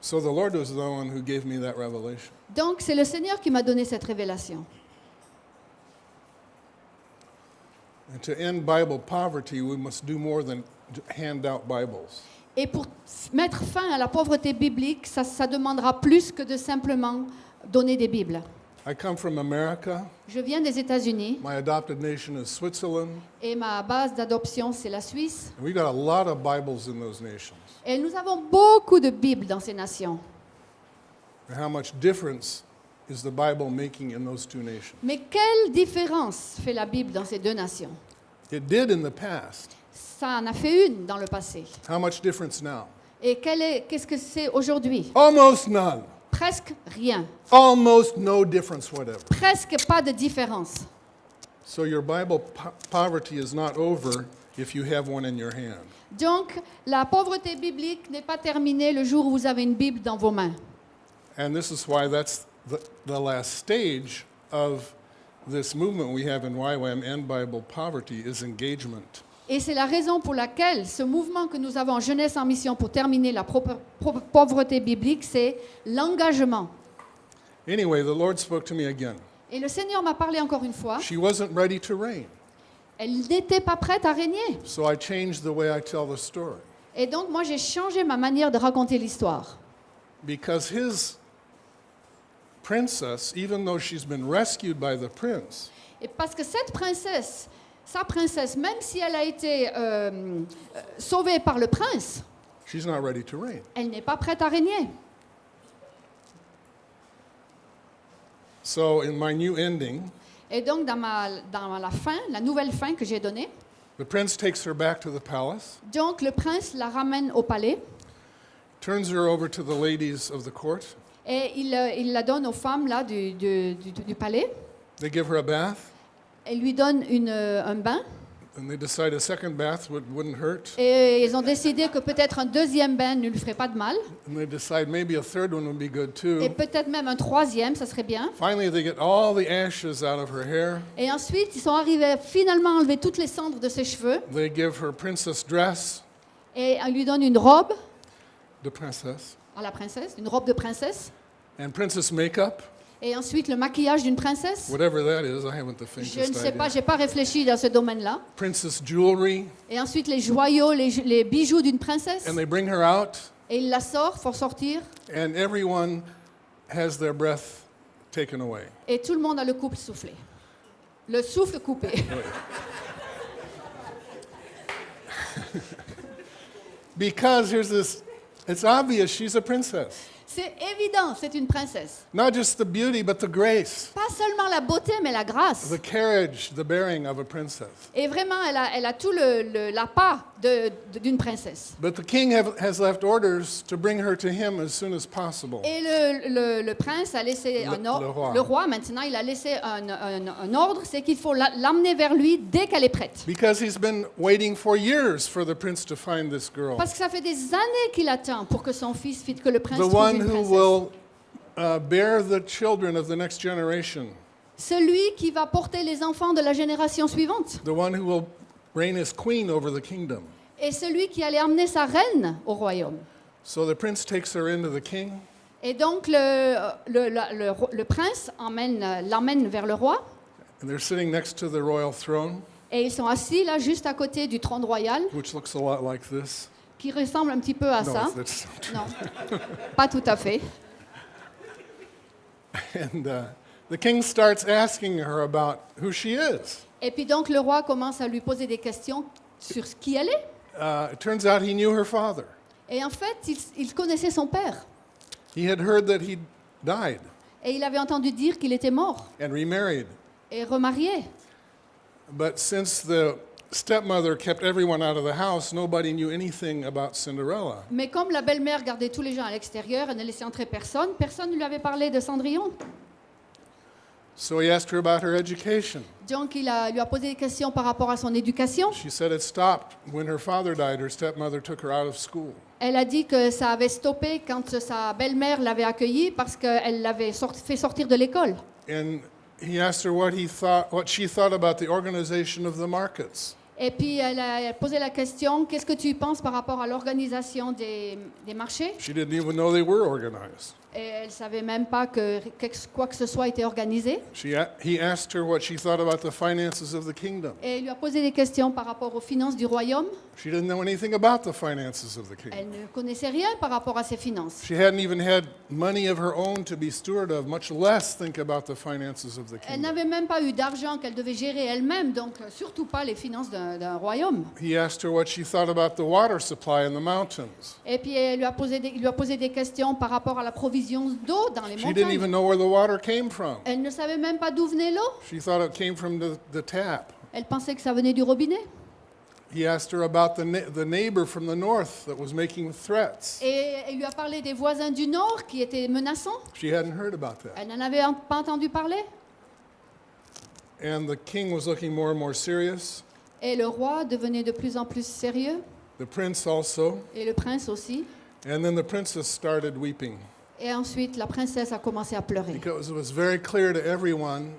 So the Lord was the one who gave me that revelation. Donc c'est le Seigneur qui m'a donné cette révélation. And to end Bible poverty, we must do more than hand out Bibles. Et pour mettre fin à la pauvreté biblique, ça, ça demandera plus que de simplement donner des Bibles. I come from America. Je viens des États-Unis My adopted nation is Switzerland. et ma base d'adoption, c'est la Suisse. And we got a lot of Bibles in those nations. Et nous avons beaucoup de Bibles dans ces nations. And how much difference is the Bible making in those two nations? Mais quelle différence fait la Bible dans ces deux nations? It did in the past. Ça en a fait une dans le passé. How much difference now? Et qu'est-ce que c'est aujourd'hui? Almost none. Presque rien. Almost no difference whatever. Presque pas de différence. So your Bible po- poverty is not over if you have one in your hand. Donc, la pauvreté biblique n'est pas terminée le jour où vous avez une Bible dans vos mains. And this is why that's the, the last stage of this movement we have in YWAM and Bible poverty is engagement. Et c'est la raison pour laquelle ce mouvement que nous avons Jeunesse en mission pour terminer la pauvreté biblique, c'est l'engagement. Anyway, the Lord spoke to me again. Et le Seigneur m'a parlé encore une fois. She wasn't ready to reign. Elle n'était pas prête à régner. So I changed the way I tell the story. Et donc, moi, j'ai changé ma manière de raconter l'histoire. Because his princess, even though she's been rescued by the prince, Et parce que cette princesse, sa princesse, même si elle a été euh, euh, sauvée par le prince, she's not ready to reign. elle n'est pas prête à régner. So in my new ending, Et donc, dans, ma, dans la fin, la nouvelle fin que j'ai donnée, the prince takes her back to the palace, donc le prince la ramène au palais turns her over to the ladies of the court. et il, euh, il la donne aux femmes là, du, du- du- du palais. They give her a bath, Elle lui donne une, euh, un bain and they decide a second bath would, wouldn't hurt. et ils ont décidé que peut-être un deuxième bain ne lui ferait pas de mal And they decide maybe a third one would be good et too. peut-être même un troisième, ça serait bien. Finally, they get all the ashes out of her hair. Et ensuite, ils sont arrivés à finalement enlever toutes les cendres de ses cheveux They give her princess dress, et on lui donne une robe the princess, à la princesse, une robe de princesse, and princess makeup, et ensuite le maquillage d'une princesse? whatever that is. I haven't the Je ne sais pas, j'ai pas réfléchi dans ce domaine-là. Princess jewelry, Et ensuite les joyaux, les, les bijoux d'une princesse? and they bring her out, Et il la sort, faut sortir? and everyone has their breath taken away. Et tout le monde a le couple soufflé. Le souffle coupé. Because here's this it's obvious she's a princess. C'est évident, c'est une princesse. Not just the beauty, but the grace, Pas seulement la beauté, mais la grâce. the carriage, the bearing of a princess. Et vraiment, elle a, elle a tout le, le- la d'une princesse. But the king have, has left orders to bring her to him as soon as possible. Et le, le- prince a laissé un ordre. le roi. maintenant, il a laissé un, un- un ordre, c'est qu'il faut la- l'emmener vers lui dès qu'elle est prête. Because he's been waiting for years for the prince to find this girl. Parce que ça fait des années qu'il attend pour que son fils, que le prince trouve one who will uh, bear the children of the next generation. Celui qui va porter les enfants de la génération suivante. The one who will reign as queen over the kingdom. Et celui qui allait emmener sa reine au royaume. So the prince takes her into the king. Et donc le, le, le le prince emmène, l'emmène vers le roi. And they're sitting next to the royal throne, Et ils sont assis là, juste à côté du trône royal, which looks a lot like this. Qui ressemble un petit peu à No, ça. that's not true. Non, pas tout à fait. And uh, the king starts asking her about who she is. Et puis donc le roi commence à lui poser des questions sur ce qui elle est. Uh, it turns out he knew her father. Et en fait, il, il connaissait son père. He had heard that he died Et il avait entendu dire qu'il était mort and remarried. et remarié. But since the stepmother kept everyone out of the house, nobody knew anything about Cinderella. Mais comme la belle-mère gardait tous les gens à l'extérieur et ne laissait entrer personne, personne ne lui avait parlé de Cendrillon. So he asked her about her education. Donc il a- lui a posé des questions par rapport à son éducation. She said it stopped when her father died. Her stepmother took her out of school. Elle a dit que ça avait stoppé quand sa belle-mère l'avait accueillie parce qu'elle l'avait sort- fait sortir de l'école. And he asked her what he thought, what she thought about the organization of the markets. Et puis elle a posé la question, qu'est-ce que tu penses par rapport à l'organisation des, des marchés? She didn't even know they were organized. Et elle ne savait même pas que quoi que ce soit était organisé. She, he asked her what she thought about the finances of the kingdom. Et il lui a posé des questions par rapport aux finances du royaume. She didn't know anything about the finances of the kingdom. Elle ne connaissait rien par rapport à ses finances. She hadn't even had money of her own to be steward of, much less think about the finances of the Elle kingdom. n'avait même pas eu d'argent qu'elle devait gérer elle-même, donc euh, surtout pas les finances d'un d'un royaume. He asked her what she thought about the water supply in the mountains. Et puis elle lui a posé des, il lui a posé des questions par rapport à la provision d'eau dans les She didn't montagnes. even know where the water came from. Elle ne savait même pas d'où venait l'eau. She thought it came from the, the tap. Elle pensait que ça venait du robinet. He asked her about the, ne- the neighbor from the north that was making threats. Et elle lui a parlé des voisins du Nord qui étaient menaçants. She hadn't heard about that. Elle n'en avait en- pas entendu parler. And the king was looking more and more serious. Et le roi devenait de plus en plus sérieux, The prince also. et le prince aussi. And then the princess started weeping Et ensuite, la princesse a commencé à pleurer. because it was very clear to everyone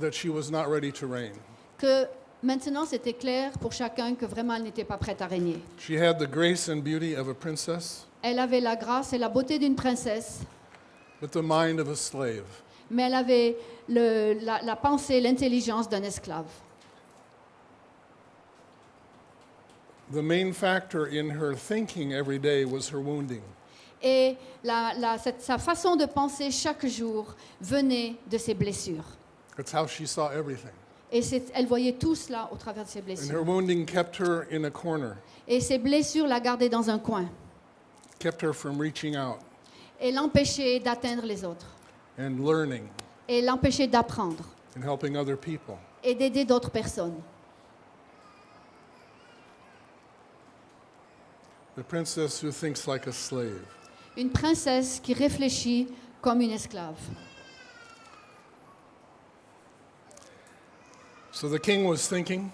that she was not ready to reign. Que maintenant, c'était clair pour chacun que vraiment, elle n'était pas prête à régner. She had the grace and beauty of a princess, Elle avait la grâce et la beauté d'une princesse, but the mind of a slave. mais elle avait le- la, la pensée, l'intelligence d'un esclave. The main factor in her thinking every day was her wounding. Et la- la- cette- sa façon de penser chaque jour venait de ses blessures. That's how she saw everything. Et elle voyait tout cela au travers de ses And her blessures. wounding kept her in a corner, Et ses blessures la gardaient dans un coin kept her from reaching out et l'empêchaient d'atteindre les autres and learning et l'empêchaient d'apprendre and helping other people. et d'aider d'autres personnes. The princess who thinks like a slave. Une princesse qui réfléchit comme une esclave. So the king was thinking,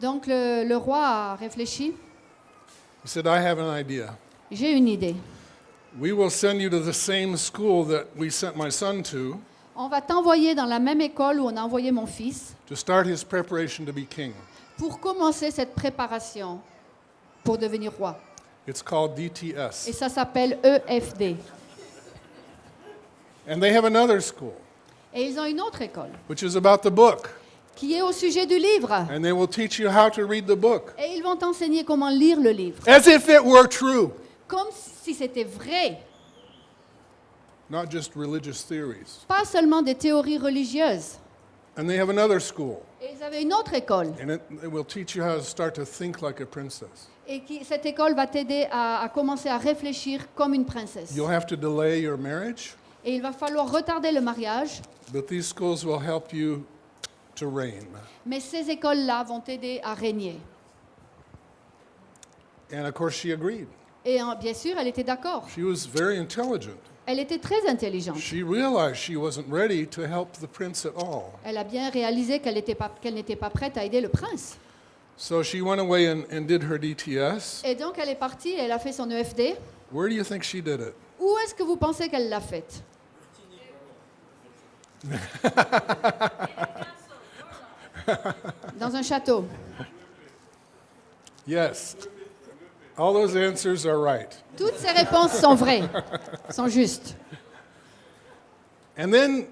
Donc le, le roi a réfléchi. he said, I have an idea. J'ai une idée. We will send you to the same school that we sent my son to On va t'envoyer dans la même école où on a envoyé mon fils to start his preparation to be king. pour commencer cette préparation pour devenir roi. It's called Et DTS. ça s'appelle EFD. And they have another school, Et ils ont une autre école which is about the book. qui est au sujet du livre. And they will teach you how to read the book Et ils vont t'enseigner comment lire le livre. as if it were true. Comme si c'était vrai. not just religious theories. pas seulement des théories religieuses. And they have another school, Et ils avaient une autre école. and it, it will teach you how to start to think like a princess. Et qui, cette école va t'aider à, à commencer à réfléchir comme une princesse. You'll have to delay your marriage, Et il va falloir retarder le mariage, but these schools will help you to reign. mais ces écoles-là vont t'aider à régner. And of course, she agreed. Et hein, bien sûr, elle était d'accord. She was very intelligent. Elle était très intelligente. She realized she wasn't ready to help the prince at all. Elle a bien réalisé qu'elle n'était pas, qu'elle n'était pas prête à aider le prince. So she went away and, and did her DTS. Et donc, elle est partie, elle a fait son EFD. Where do you think she did it? Où est-ce que vous pensez qu'elle l'a faite? Dans un château. Yes. All those answers are right. Toutes ces réponses sont vraies, sont justes. And then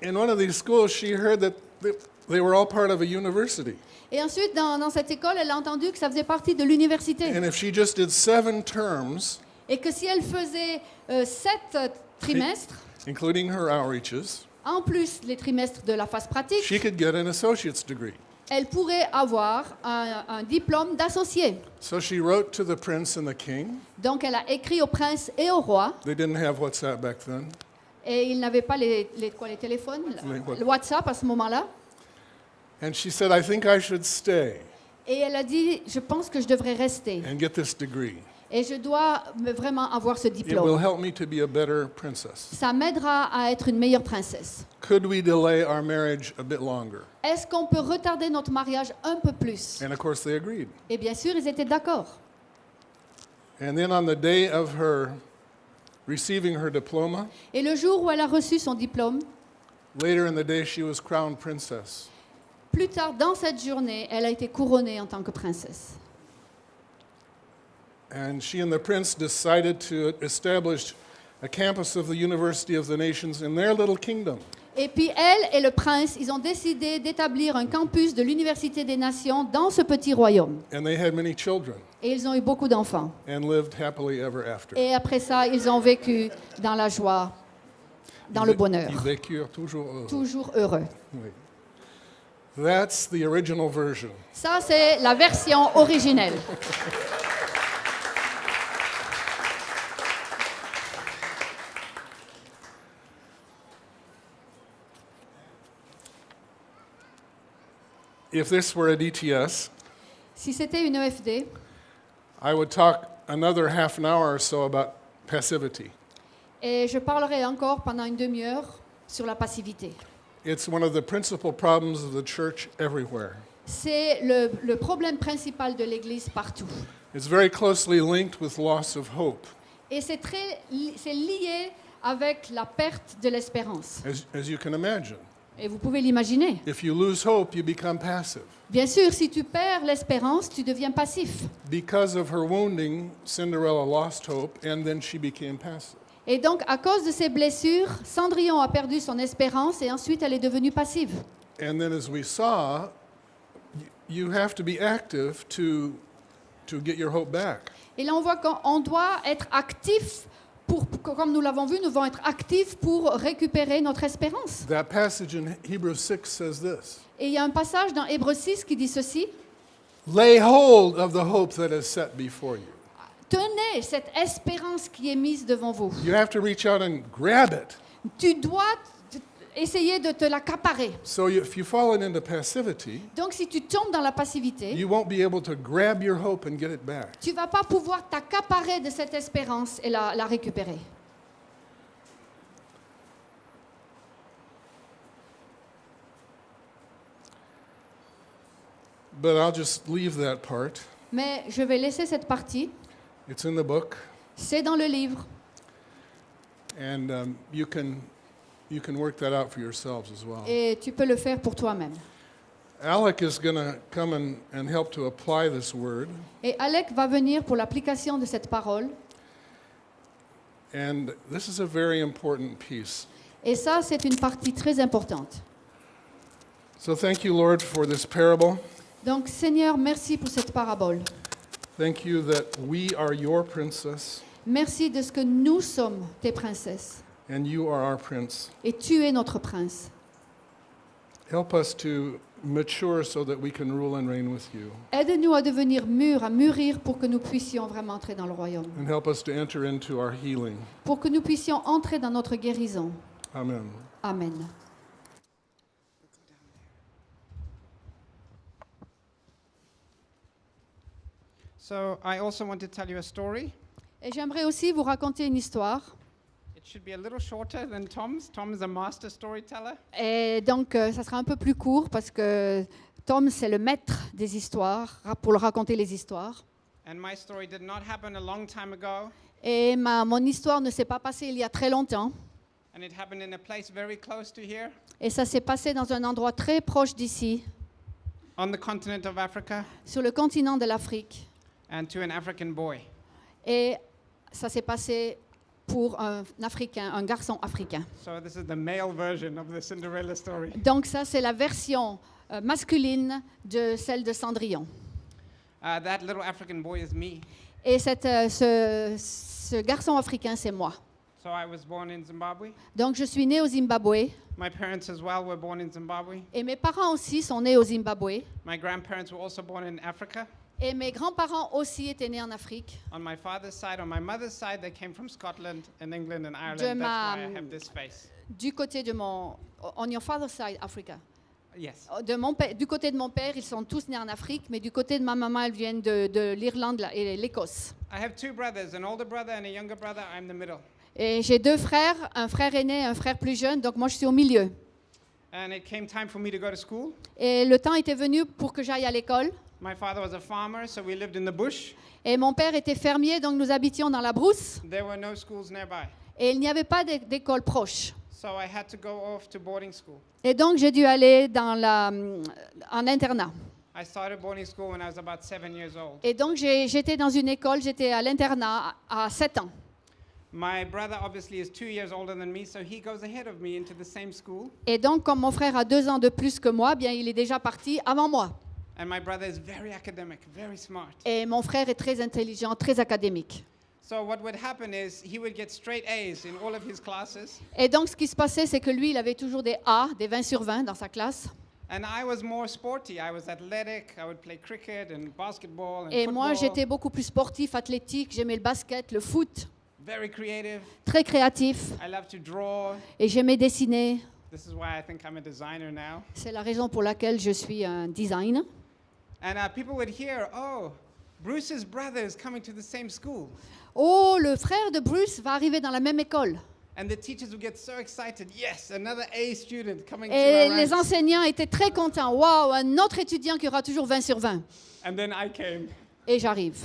in one of these schools, she heard that they, they were all part of a university. Et ensuite, dans, dans cette école, elle a entendu que ça faisait partie de l'université. And if she just did seven terms, Et que si elle faisait euh, sept trimestres, including her outreaches, en plus les trimestres de la phase pratique, she could get an associate's degree. elle pourrait avoir un, un diplôme d'associé. So she wrote to the prince and the king. Donc elle a écrit au prince et au roi, They didn't have WhatsApp back then. et ils n'avaient pas les, les, quoi, les téléphones, Les le WhatsApp à ce moment-là. And she said, I think I should stay Et elle a dit, je pense que je devrais rester. and get this degree. Et je dois me- vraiment avoir ce It will diplôme. help me to be a better princess. Ça m'aidera à être une meilleure princesse. Could we delay our marriage a bit longer? Est-ce qu'on peut retarder notre mariage un peu plus? And of course, they agreed. Et bien sûr, ils étaient d'accord. And then on the day of her receiving her diploma, Et le jour où elle a reçu son diplôme, later in the day, she was crowned princess. Plus tard dans cette journée, elle a été couronnée en tant que princesse. And she and the prince decided to establish a campus of the University of the Nations in their little kingdom. Et puis elle et le prince, ils ont décidé d'établir un campus de l'Université des Nations dans ce petit royaume. And they had many children Et ils ont eu beaucoup d'enfants. and lived happily ever after. Et après ça, ils ont vécu dans la joie, dans le bonheur, Ils vécurent toujours heureux. toujours heureux. Oui. That's the original version. Ça, c'est la version originelle. If this were a DTS, Si c'était une EFD, I would talk another half an hour or so about passivity. et je parlerai encore pendant une demi-heure sur la passivité. It's one of the principal problems of the church everywhere. C'est le, le problème principal de l'Église partout. It's very closely linked with loss of hope. Et c'est très, li- c'est lié avec la perte de l'espérance. As, as you can imagine, Et vous pouvez l'imaginer. if you lose hope, you become passive. Bien sûr, si tu perds l'espérance, tu deviens passif. Because of her wounding, Cinderella lost hope and then she became passive. Et donc, à cause de ses blessures, Cendrillon a perdu son espérance et ensuite elle est devenue passive. And then, as we saw, you have to be active to, to get your hope back. Et là, on voit qu'on doit être actif pour- comme nous l'avons vu, nous devons être actifs pour récupérer notre espérance. That passage in Hebrews 6 says this Et il y a un passage dans Hébreux 6 qui dit ceci Lay hold of the hope that is set before you. Tenez cette espérance qui est mise devant vous. You have to reach out and grab it. Tu dois essayer de te l'accaparer. So you, if you fall into passivity, Donc, si tu tombes dans la passivité, you won't be able to grab your hope and get it back. tu vas pas pouvoir t'accaparer de cette espérance et la, la récupérer. But I'll just leave that part. Mais je vais laisser cette partie. It's in the book, C'est dans le livre. and um, you, can, you can work that out for yourselves as well. Et tu peux le faire pour toi-même. Alec is going to come and, and help to apply this word. Et Alec va venir pour l'application de cette parole. And this is a very important piece. Et ça, c'est une partie très importante. So thank you, Lord, for this parable. Donc, Seigneur, merci pour cette parabole. Thank you that we are your princess. Merci de ce que nous sommes tes princesses. and you are our prince. et tu es notre prince. Help us to mature so that we can rule and reign with you. Aide-nous à devenir mûrs, à mûrir pour que nous puissions vraiment entrer dans le royaume, And help us to enter into our healing. pour que nous puissions entrer dans notre guérison. Amen. Amen. So I also want to tell you a story. Et j'aimerais aussi vous raconter une histoire. It should be a little shorter than Tom's. Tom is a master storyteller. Et donc, euh, ça sera un peu plus court parce que Tom, c'est le maître des histoires, pour le raconter les histoires. And my story did not happen a long time ago, Et ma, mon histoire ne s'est pas passée il y a très longtemps. and it happened in a place very close to here, Et ça s'est passé dans un endroit très proche d'ici, on the continent of Africa, sur le continent de l'Afrique. And to an African boy. Et ça s'est passé pour un Africain, un garçon africain. So this is the male version of the Cinderella story. Donc ça, c'est la version euh, masculine de celle de Cendrillon. Uh, that little African boy is me. Et cette, euh, ce, ce garçon africain, c'est moi. So I was born in Zimbabwe. Donc je suis née au Zimbabwe My parents as well were born in Zimbabwe. et mes parents aussi sont nés au Zimbabwe. My grandparents were also born in Africa. Et mes grands-parents aussi étaient nés en Afrique. On my father's side, on my mother's side, they came from Scotland and England and Ireland. De That's ma- why I have this face. Du côté de mon... On your father's side, Africa. Yes. De mon père- du côté de mon père, ils sont tous nés en Afrique, mais du côté de ma maman, elles viennent de, de l'Irlande la- et l'Écosse. I have two brothers, an older brother and a younger brother. I'm the middle. Et j'ai deux frères, un frère aîné et un frère plus jeune, donc moi je suis au milieu. And it came time for me to go to school. Et le temps était venu pour que j'aille à l'école. My father was a farmer, so we lived in the bush. Et mon père était fermier, donc nous habitions dans la brousse. There were no schools nearby. Et il n'y avait pas d'é- d'école proche. So I had to go off to boarding school. Et donc j'ai dû aller dans la, en internat. I started boarding school when I was about seven years old. Et donc j'étais dans une école, j'étais à l'internat à à 7 ans. My brother obviously is two years older than me, so he goes ahead of me into the same school. Et donc comme mon frère a deux ans de plus que moi, bien il est déjà parti avant moi. And my brother is very academic, very smart. Et mon frère est très intelligent, très académique. So what would happen is he would get straight A's in all of his classes, Et donc ce qui se passait, c'est que lui, il avait toujours des A, des 20 sur 20 dans sa classe. and I was more sporty. I was athletic. I would play cricket and basketball and Et football. moi, j'étais beaucoup plus sportif, athlétique, j'aimais le basket, le foot, very creative. très créatif. I love to draw. Et j'aimais dessiner. This is why I think I'm a designer now. C'est la raison pour laquelle je suis un design. And uh, people would hear, oh, Bruce's brother is coming to the same school. Oh, le frère de Bruce va arriver dans la même école. And the teachers would get so excited. Yes, another A student coming to Et our les ranks. enseignants étaient très contents. Waouh, un autre étudiant qui aura toujours 20 sur 20. And then I came. Et j'arrive.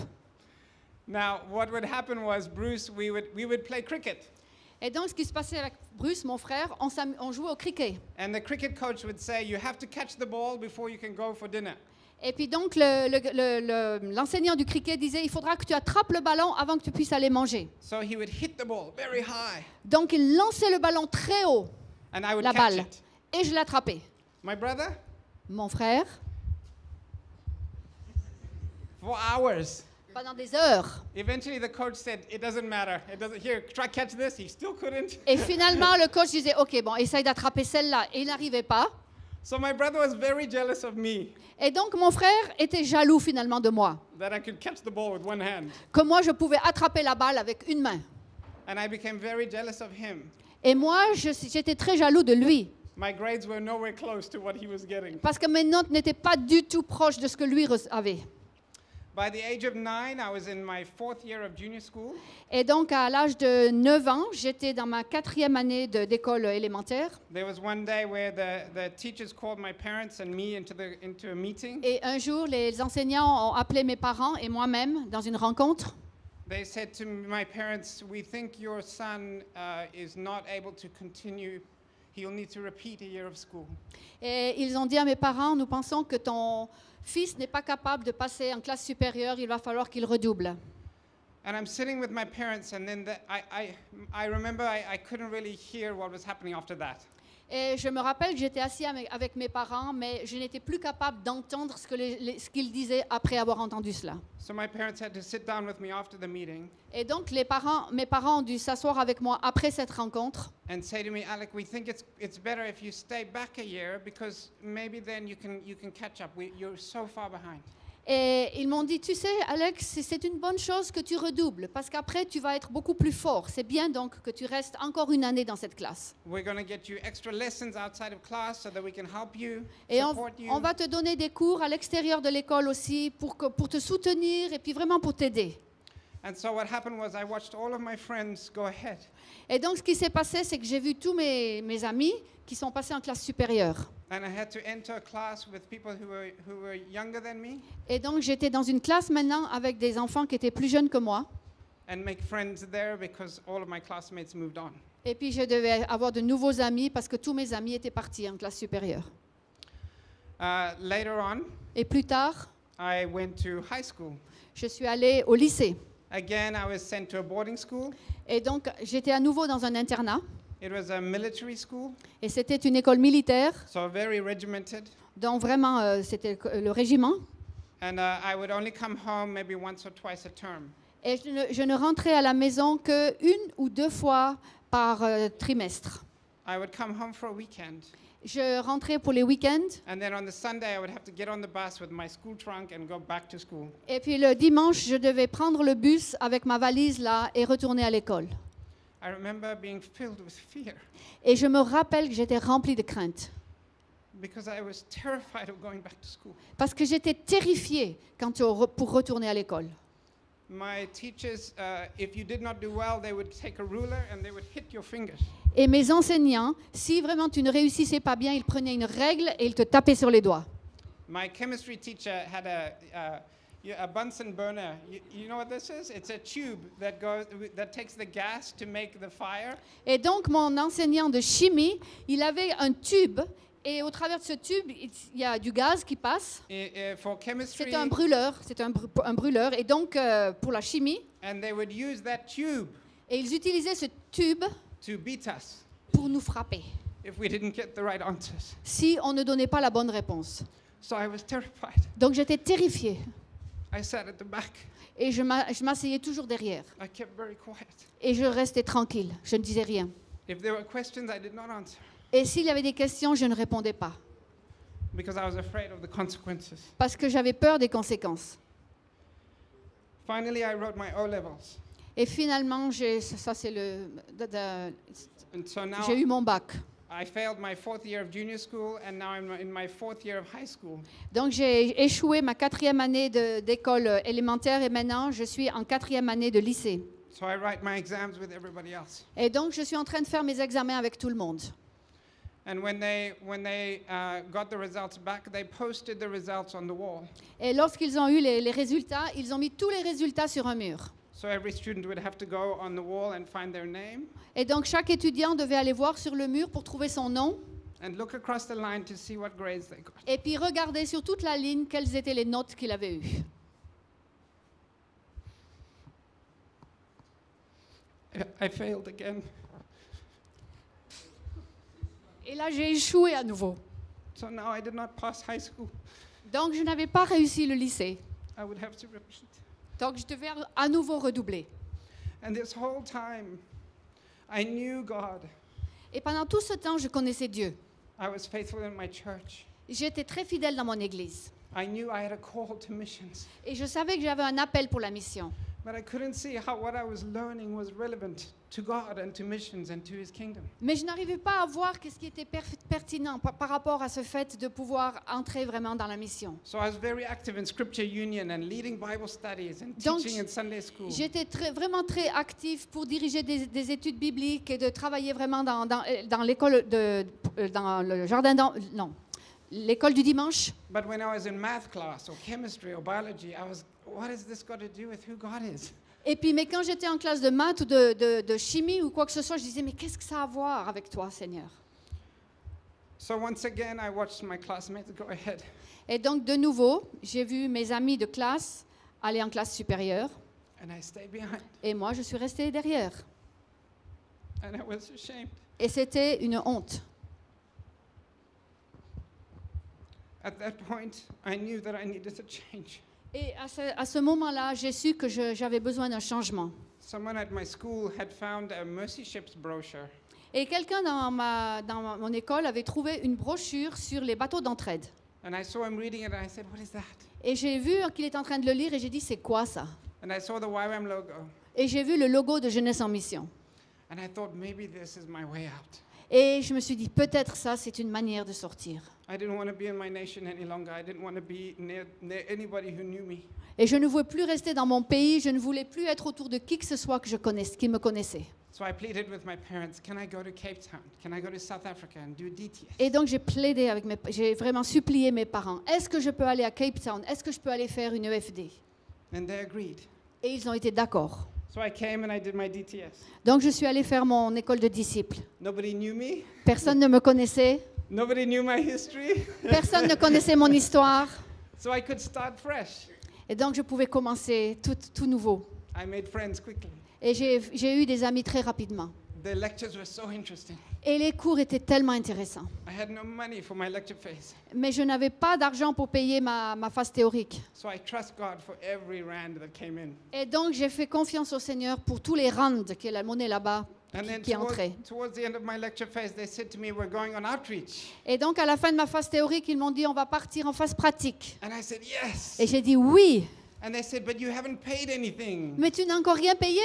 Now, what would happen was Bruce, we would, we would play cricket. Et donc, ce qui se passait avec Bruce, mon frère, on, on jouait au cricket. And the cricket coach would say, you have to catch the ball before you can go for dinner. Et puis donc, le- le- le- le- l'enseignant du cricket disait, il faudra que tu attrapes le ballon avant que tu puisses aller manger. So he would hit the ball very high, Donc, il lançait le ballon très haut, and I would la catch balle. it. Et je l'attrapais. Mon frère, for hours. pendant des heures. Eventually, the coach said, it doesn't matter. It doesn't, here, try catch this. He still couldn't. Et finalement, le coach disait, OK, bon, essaye d'attraper celle-là. Et il n'arrivait pas. So my brother was very jealous of me Et donc, mon frère était jaloux finalement de moi. that I could catch the ball with one hand. Que moi, je pouvais attraper la balle avec une main. And I became very jealous of him. Et moi, j'étais très jaloux de lui. My grades were nowhere close to what he was getting. Parce que mes notes n'étaient pas du tout proches de ce que lui avait. By the age of nine, I was in my fourth year of junior school. Et donc, à l'âge de 9 ans, j'étais dans ma quatrième année de- d'école élémentaire. There was one day where the, the teachers called my parents and me into, the, into a meeting. Et un jour, les enseignants ont appelé mes parents et moi-même dans une rencontre. They said to my parents, We think your son uh, is not able to continue. He'll need to repeat a year of school. Et ils ont dit à mes parents, nous pensons que ton fils n'est pas capable de passer en classe supérieure, il va falloir qu'il redouble. And I'm sitting with my parents, and then the, I, I, I remember I, I couldn't really hear what was happening after that. Et je me rappelle que j'étais assis avec, mes parents, mais je n'étais plus capable d'entendre ce qu'ils disaient après avoir entendu cela. So my parents had to sit down with me after the meeting Et donc les parents, mes parents ont dû s'asseoir avec moi après cette rencontre and say to me, Alec, we think it's, it's better if you stay back a year because maybe then you can, you can catch up. We, you're so far behind. Et ils m'ont dit, tu sais, Alex, c'est- une bonne chose que tu redoubles parce qu'après tu vas être beaucoup plus fort. C'est bien donc que tu restes encore une année dans cette classe. We're going to get you extra lessons outside of class so that we can help you, Et on, va te donner des cours à l'extérieur de l'école aussi pour, que- pour te soutenir et puis vraiment pour t'aider. Et donc ce qui s'est passé, c'est que j'ai vu tous mes, mes amis qui sont passés en classe supérieure. And I had to enter a class with people who were, who were younger than me Et donc j'étais dans une classe maintenant avec des enfants qui étaient plus jeunes que moi. and make friends there because all of my classmates moved on. Et puis je devais avoir de nouveaux amis parce que tous mes amis étaient partis en classe supérieure. Uh, later on, Et plus tard, I went to high school. je suis allée au lycée. Again, I was sent to a boarding school. Et donc j'étais à nouveau dans un internat. It was a military school, Et c'était une école militaire, so very regimented. donc vraiment euh, c'était le régiment. And uh, I would only come home maybe once or twice a term. Et je ne, je ne rentrais à la maison que une ou deux fois par euh, trimestre. I would come home for a weekend. Je rentrais pour les week-ends. And then on the Sunday, I would have to get on the bus with my school trunk and go back to school. Et puis le dimanche, je devais prendre le bus avec ma valise là et retourner à l'école. I remember being filled with fear Et je me rappelle que j'étais remplie de crainte. because I was terrified of going back to school. Parce que j'étais quand re- pour retourner à l'école. Et mes enseignants, si vraiment tu ne réussissais pas bien, ils prenaient une règle et ils te tapaient sur les doigts. My chemistry teacher had a, uh, y- a Bunsen burner. You, you know what this is? It's a tube that goes that takes the gas to make the fire. Et donc mon enseignant de chimie, il avait un tube et au travers de ce tube, il y a du gaz qui passe. C'est un brûleur, c'est un, br- un brûleur. Et donc euh, pour la chimie, and they would use that tube et ils utilisaient ce tube to beat us pour nous frapper if we didn't get the right answers. si on ne donnait pas la bonne réponse. So I was terrified. Donc j'étais terrifiée I sat at the back. et je m'a- je m'asseyais toujours derrière. I kept very quiet. Et je restais tranquille, je ne disais rien. If there were questions, I did not answer Et s'il y avait des questions, je ne répondais pas because I was afraid of the consequences. parce que j'avais peur des conséquences. Finally, I wrote my O levels, Et finalement, j'ai- ça c'est le, so eu mon bac. I failed my fourth year of junior school, and now I'm in my fourth year of high school. Donc j'ai échoué ma quatrième année de- d'école élémentaire et maintenant je suis en quatrième année de lycée. So I write my exams with everybody else. Et donc je suis en train de faire mes examens avec tout le monde. And when they when they got the results back, they posted the results on the wall. Et lorsqu'ils ont eu les, les résultats, ils ont mis tous les résultats sur un mur. So every student would have to go on the wall and find their name Et donc chaque étudiant devait aller voir sur le mur pour trouver son nom and look across the line to see what grades they got. et puis regarder sur toute la ligne quelles étaient les notes qu'il avait eues. I- I failed again. Et là j'ai échoué à nouveau. So now I did not pass high school. Donc je n'avais pas réussi le lycée. I would have to repeat. Donc je devais à nouveau redoubler. And this whole time, I knew God. Et pendant tout ce temps, je connaissais Dieu. I was faithful in my church. J'étais très fidèle dans mon église. I knew I had a call to missions. Et je savais que j'avais un appel pour la mission. But I couldn't see how what I was learning was relevant to God and to missions and to His kingdom. Mais je n'arrivais pas à voir ce qui était per- pertinent par, par rapport à ce fait de pouvoir entrer vraiment dans la mission. So I was very active in Scripture Union and leading Bible studies and Donc, teaching in Sunday school. J'étais très- vraiment très active pour diriger des, des études bibliques et de travailler vraiment dans, dans, euh, dans l'école de euh, dans le jardin non l'école du dimanche? But when I was in math class or chemistry or biology, I was, what has this got to do with who God is? Et puis mais quand j'étais en classe de maths ou de, de- de chimie ou quoi que ce soit, je disais mais qu'est-ce que ça a à voir avec toi, Seigneur? So once again, I watched my classmates go ahead. Et donc de nouveau, j'ai vu mes amis de classe aller en classe supérieure And I stayed behind. et moi je suis restée derrière. And I was ashamed. Et c'était une honte. At that point, I knew that I needed to change. Et à ce, à ce moment-là, j'ai su que je- j'avais besoin d'un changement. Someone at my school had found a Mercy Ships brochure, Et quelqu'un dans, ma, dans ma- mon école avait trouvé une brochure sur les bateaux d'entraide. and I saw him reading it, and I said, What is that? Et j'ai vu qu'il était en train de le lire et j'ai dit, c'est quoi ça? And I saw the YWAM logo, Et j'ai vu le logo de Jeunesse en Mission. and I thought, Maybe this is my way out. Et je me suis dit, peut-être ça, c'est une manière de sortir. I didn't want to be in my nation any longer. I didn't want to be near, near anybody who knew me. Et je ne voulais plus rester dans mon pays, je ne voulais plus être autour de qui que ce soit que je connaisse, qui me connaissait. So I pleaded with my parents, Can I go to Cape Town? Can I go to South Africa and do DTS? Et donc j'ai plaidé avec mes, j'ai vraiment supplié mes parents. Est-ce que je peux aller à Cape Town? Est-ce que je peux aller faire une EFD And they agreed. Et ils ont été d'accord. So I came and I did my DTS. Donc je suis allée faire mon école de disciples. Nobody knew me. Personne ne me connaissait, Nobody knew my history. personne ne connaissait mon histoire. So I could start fresh. Et donc je pouvais commencer tout, tout nouveau. I made friends quickly. Et j'ai eu des amis très rapidement. The lectures were so interesting. Et les cours étaient tellement intéressants. I had no money for my lecture phase. Mais je n'avais pas d'argent pour payer ma, ma phase théorique. So I trust God for every rand that came in. Et donc j'ai fait confiance au Seigneur pour tous les rands, qui est la monnaie là-bas. Et donc à la fin de ma phase théorique, ils m'ont dit on va partir en phase pratique. And I said, Yes. Et j'ai dit oui, And they said, But you haven't paid anything. mais tu n'as encore rien payé.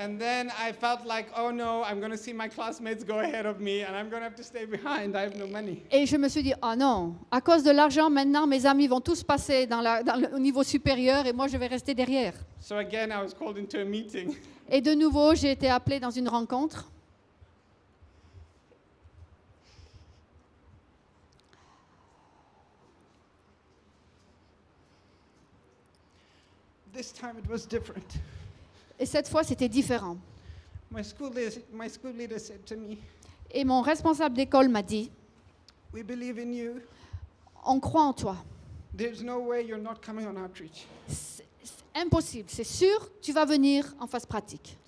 And then I felt like, Oh no, I'm going to see my classmates go ahead of me and I'm going to have to stay behind. I have no money. Et je me suis dit oh non, à cause de l'argent maintenant, mes amis vont tous passer dans la, dans le, au niveau supérieur et moi je vais rester derrière. So again, I was called into a meeting. Et de nouveau, j'ai été appelée dans une rencontre. This time it was different. Et cette fois, c'était différent. My school, leader, my school leader said to me, Et mon responsable d'école m'a dit We believe in you. on croit en toi. There's no way you're not coming on outreach. C'est impossible, c'est sûr, tu vas venir en phase pratique.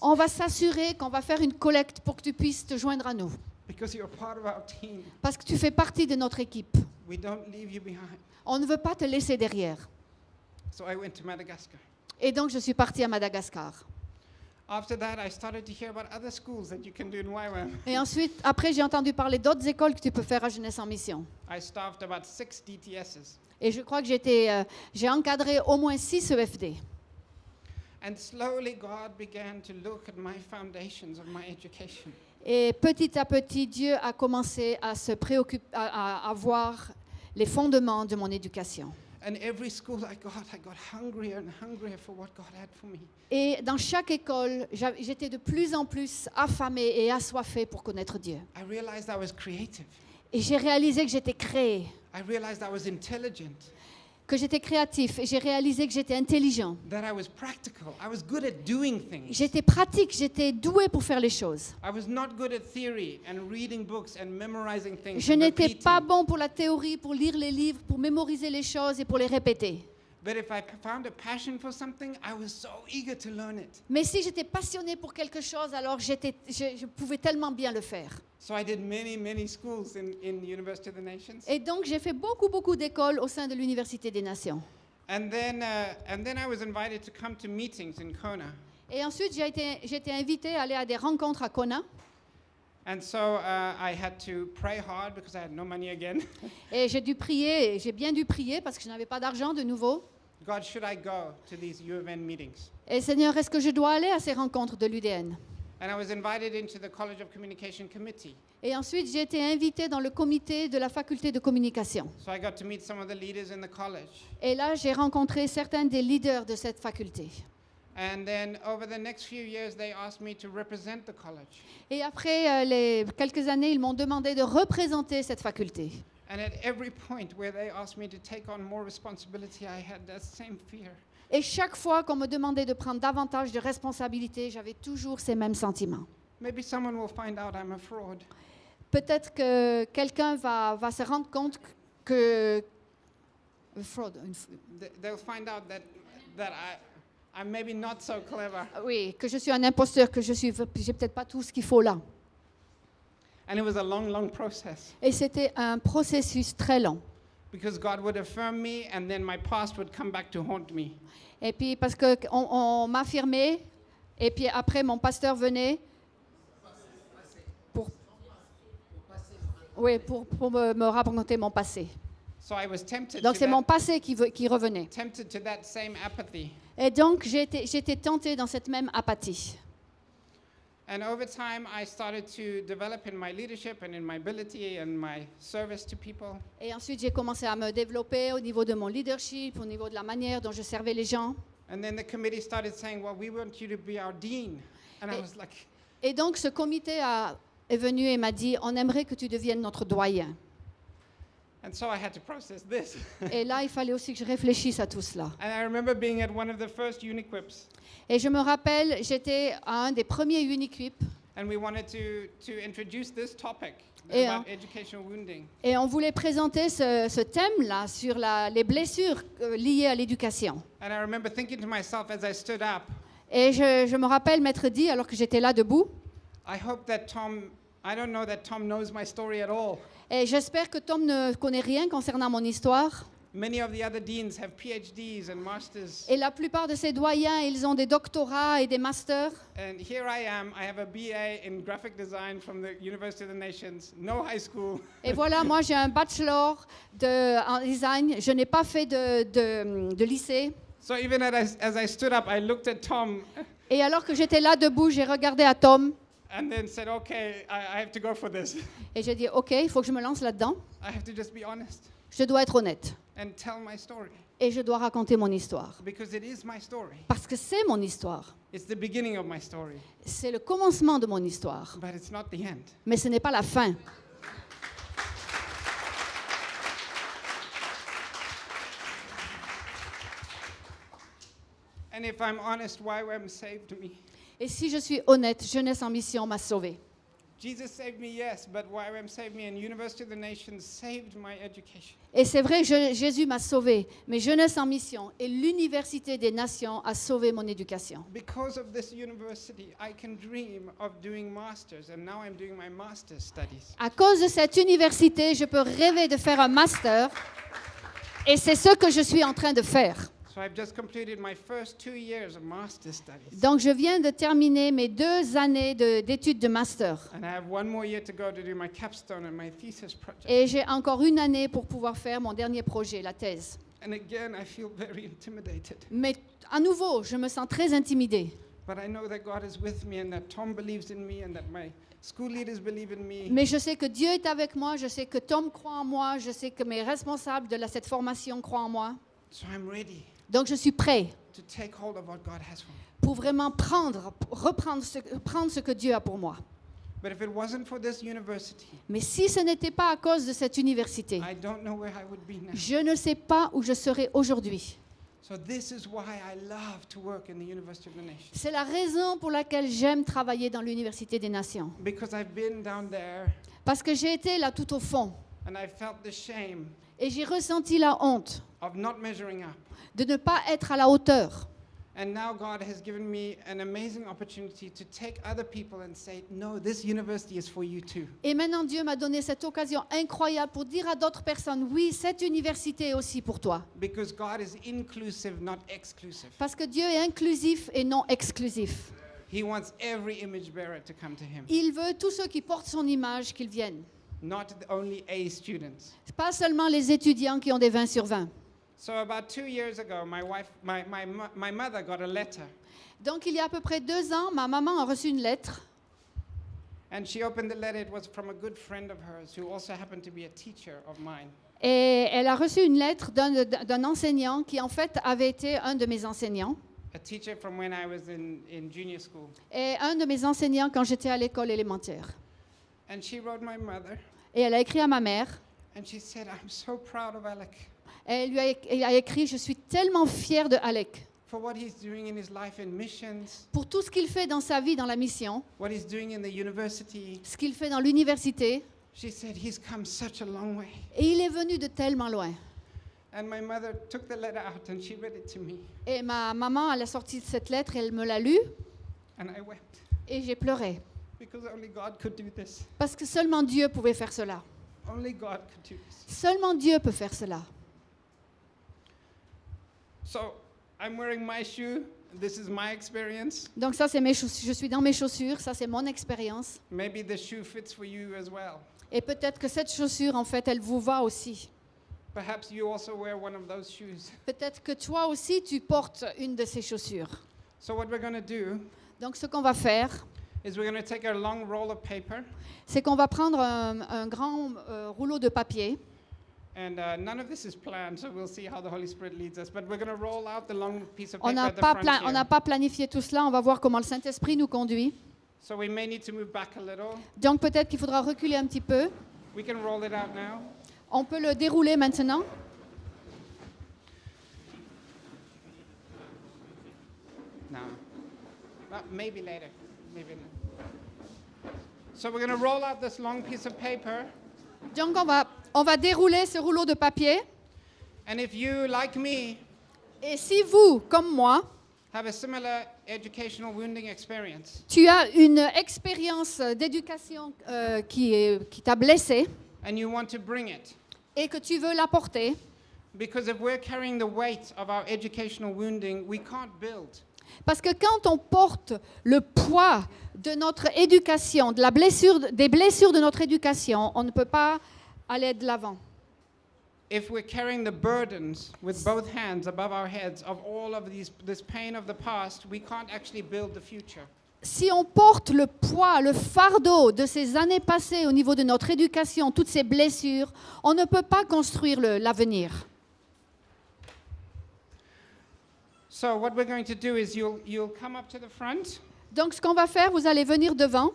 On va s'assurer qu'on va faire une collecte pour que tu puisses te joindre à nous. because you're part of our team. Parce que tu fais partie de notre équipe. We don't leave you behind. On ne veut pas te laisser derrière. So I went to Madagascar. Et donc, je suis partie à Madagascar. After that, I started to hear about other schools that you can do in YWAM. Et ensuite, après, j'ai entendu parler d'autres écoles que tu peux faire à Jeunesse en Mission. I staffed about six DTSs. Et je crois que j'ai été, euh, j'ai encadré au moins six EFD. And slowly, God began to look at my foundations of my education. Et petit à petit, Dieu a commencé à se préoccuper, à, à- à voir les fondements de mon éducation. And every school I got, I got hungrier and hungrier for what God had for me. Et dans chaque école, j'étais de plus en plus affamée et assoiffée pour connaître Dieu. I realized I was creative. Et j'ai réalisé que j'étais créée, que j'étais créatif, et j'ai réalisé que j'étais intelligent. that I was practical. I was good at doing things. J'étais pratique, j'étais douée pour faire les choses. I was not good at theory and reading books and memorizing things. Je n'étais pas bon pour la théorie, pour lire les livres, pour mémoriser les choses et pour les répéter. But if I p- found a passion for something, I was so eager to learn it. Mais si j'étais passionnée pour quelque chose, alors je, je pouvais tellement bien le faire. So I did many, many schools in, in the University of the Nations. Et donc j'ai fait beaucoup, beaucoup d'écoles au sein de l'Université des Nations. And then, and then I was invited to come to meetings in Kona. Et ensuite, j'ai été, été invitée à aller à des rencontres à Kona. And so uh, I had to pray hard because I had no money again. Et j'ai dû prier, j'ai bien dû prier parce que je n'avais pas d'argent de nouveau. God, should I go to these U of N meetings? Et Seigneur, est-ce que je dois aller à ces rencontres de l'UDN And I was invited into the College of Communication Committee. Et ensuite, j'ai été invitée dans le comité de la faculté de communication. So I got to meet some of the leaders in the college. Et là, j'ai rencontré certains des leaders de cette faculté. And then over the next few years, they asked me to represent the college. Et après euh, les quelques années, ils m'ont demandé de représenter cette faculté. And at every point where they asked me to take on more responsibility, I had that same fear. Et chaque fois qu'on me demandait de prendre davantage de responsabilités, j'avais toujours ces mêmes sentiments. Maybe someone will find out I'm a fraud. Peut-être que quelqu'un va, va se rendre compte que... Une fraude, une f- Th- They'll find out that, that I, I'm maybe not so clever. Oui, que je suis un imposteur, que je suis, j'ai peut-être pas tout ce qu'il faut là. And it was a long, long process Et c'était un processus très long. because God would affirm me and then my past would come back to haunt me. Et puis parce qu'on on, m'affirmait, et puis après mon pasteur venait pour, oui, pour, pour me, me raconter mon passé. So I was tempted Donc c'est mon passé qui, ve- qui revenait. Et donc j'étais tentée dans cette même apathie. And over time, I started to develop in my leadership and in my ability and my service to people. Et ensuite j'ai commencé à me développer au niveau de mon leadership, au niveau de la manière dont je servais les gens. And then the committee started saying, Well, we want you to be our dean. And I Eh. was like, Et donc ce comité a- est venu et m'a dit, on aimerait que tu deviennes notre doyen. And so I had to process this. Et là, il fallait aussi que je réfléchisse à tout cela. and I remember being at one of the first Uniquips, Et je me rappelle, j'étais à un des premiers Uniquip and we wanted to, to introduce this topic Et, about educational wounding. et on voulait présenter ce, ce thème-là sur la- les blessures euh, liées à l'éducation. And I remember thinking to myself as I stood up, Et je, je me rappelle m'être dit, alors que j'étais là debout, I hope that Tom, I don't know that Tom knows my story at all. et j'espère que Tom ne connaît rien concernant mon histoire. Many of the other deans have PhDs and masters. Et la plupart de ces doyens, ils ont des doctorats et des masters. And here I am. I have a BA in graphic design from the University of the Nations, no high school. Et voilà, moi j'ai un bachelor de, en design. Je n'ai pas fait de, de- de lycée. So even as I, as I stood up, I looked at Tom Et alors que j'étais là debout, j'ai regardé à Tom and then said, okay, I, I have to go for this. et j'ai dit, OK, il faut que je me lance là-dedans. I have to just be honest Je dois être honnête. and tell my story Et je dois raconter mon histoire. because it is my story. Parce que c'est mon histoire. It's the beginning of my story, C'est le commencement de mon histoire. but it's not the end. Mais ce n'est pas la fin. And if I'm honest, YWAM saved me? Et si je suis honnête, Jeunesse en mission m'a sauvée. Jesus saved me, yes, but YWAM saved me, and University of the Nations saved my education. Et c'est vrai, je- Jésus m'a sauvée. Mais Jeunesse en mission et l'Université des Nations a sauvé mon éducation. Because of this university, I can dream of doing masters, and now I'm doing my master's studies. À cause de cette université, je peux rêver de faire un master. Et c'est ce que je suis en train de faire. Donc, je viens de terminer mes deux années de- d'études de, master. Et j'ai encore une année pour pouvoir faire mon dernier projet, la thèse. Mais à nouveau, je me sens très intimidée. Mais je sais que Dieu est avec moi, je sais que Tom croit en moi, je sais que mes responsables de la- cette formation croient en moi. So I'm ready Donc, je suis prêt pour vraiment prendre, reprendre ce, prendre ce que Dieu a pour moi. But if it wasn't for this university, Mais si ce n'était pas à cause de cette université, I don't know where I would be now. je ne sais pas où je serais aujourd'hui. C'est la raison pour laquelle j'aime travailler dans l'Université des Nations. Because I've been down there Parce que j'ai été là tout au fond and I felt the shame et j'ai ressenti la honte of not measuring up. de ne pas être à la hauteur. And now God has given me an amazing opportunity to take other people and say, no, this university is for you too. Et maintenant, Dieu m'a donné cette occasion incroyable pour dire à d'autres personnes, oui, cette université est aussi pour toi. Because God is inclusive, not exclusive. Parce que Dieu est inclusif et non exclusif. He wants every image bearer to come to Him, Il veut tous ceux qui portent son image qu'ils viennent. Not only A students. Pas seulement les étudiants qui ont des 20 sur 20. So about two years ago, my wife, my, my, mo- my mother got a letter, Donc, il y a à peu près deux ans, ma maman a reçu une lettre. and she opened the letter. It was from a good friend of hers who also happened to be a teacher of mine. Et elle a reçu une lettre d'un enseignant qui, en fait, avait été un de mes enseignants. A teacher from when I was in, in junior school. Et un de mes enseignants quand j'étais à l'école élémentaire. And she wrote my mother, Et elle a écrit à ma mère. and she said, I'm so proud of Alec Et elle lui a, elle a écrit Je suis tellement fière de Alec for what he's doing in his life in missions, pour tout ce qu'il fait dans sa vie dans la mission, what he's doing in the university. ce qu'il fait dans l'université. She said, He's come such a long way. Et il est venu de tellement loin. And my mother took the letter out and she read it to me, Et ma maman, elle a sorti cette lettre, elle me l'a lue and I wept. et j'ai pleuré. Because only God could do this. Parce que seulement Dieu pouvait faire cela. Only God could do this. Seulement Dieu peut faire cela. So I'm wearing my shoe. This is my experience. Donc ça, c'est mes chaussures. Je suis dans mes chaussures. Ça, c'est mon expérience. Maybe the shoe fits for you as well. Et peut-être que cette chaussure, en fait, elle vous va aussi. Perhaps you also wear one of those shoes. Peut-être que toi aussi, tu portes une de ces chaussures. So what we're going to do Donc ce qu'on va faire, c'est qu'on va prendre un, un grand euh, rouleau de papier. and none of this is planned, so we'll see how the Holy Spirit leads us. But we're going to roll out the long piece of On paper n'a pas, pla- planifié tout cela. On va voir comment le Saint-Esprit nous conduit. So we may need to move back a little. Donc peut-être qu'il faudra reculer un petit peu. We can roll it out now. On peut le dérouler maintenant. No. Maybe later. Maybe. not. So we're going to roll out this long piece of paper. Donc on va, on va dérouler ce rouleau de papier. And if you, like me, Et si vous, comme moi, have a similar educational wounding experience, tu as une expérience d'éducation euh, qui, est- qui t'a blessé and you want to bring it, et que tu veux l'apporter, because if we're carrying the weight of our educational wounding, we can't build. Parce que quand on porte le poids de notre éducation, de la blessure, des blessures de notre éducation, on ne peut pas aller de l'avant. If we're carrying the burdens with both hands above our heads of all of these, this pain of the past, we can't actually build the future. Si on porte le poids, le fardeau de ces années passées au niveau de notre éducation, toutes ces blessures, on ne peut pas construire l'avenir. So what we're going to do is you'll, you'll come up to the front, Donc ce qu'on va faire, vous allez venir devant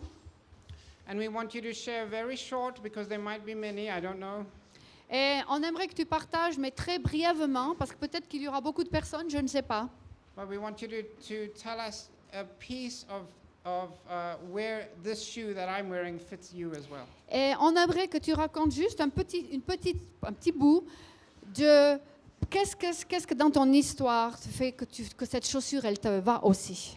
and we want you to share very short, because there might be many, I don't know. et on aimerait que tu partages, mais très brièvement, parce que peut-être qu'il y aura beaucoup de personnes, je ne sais pas. But we want you to, to tell us a piece of, of uh, where this shoe that I'm wearing fits you as well. Et on aimerait que tu racontes juste un petit, une petite, un petit bout de qu'est-ce que, dans ton histoire fait que cette chaussure, elle te va aussi?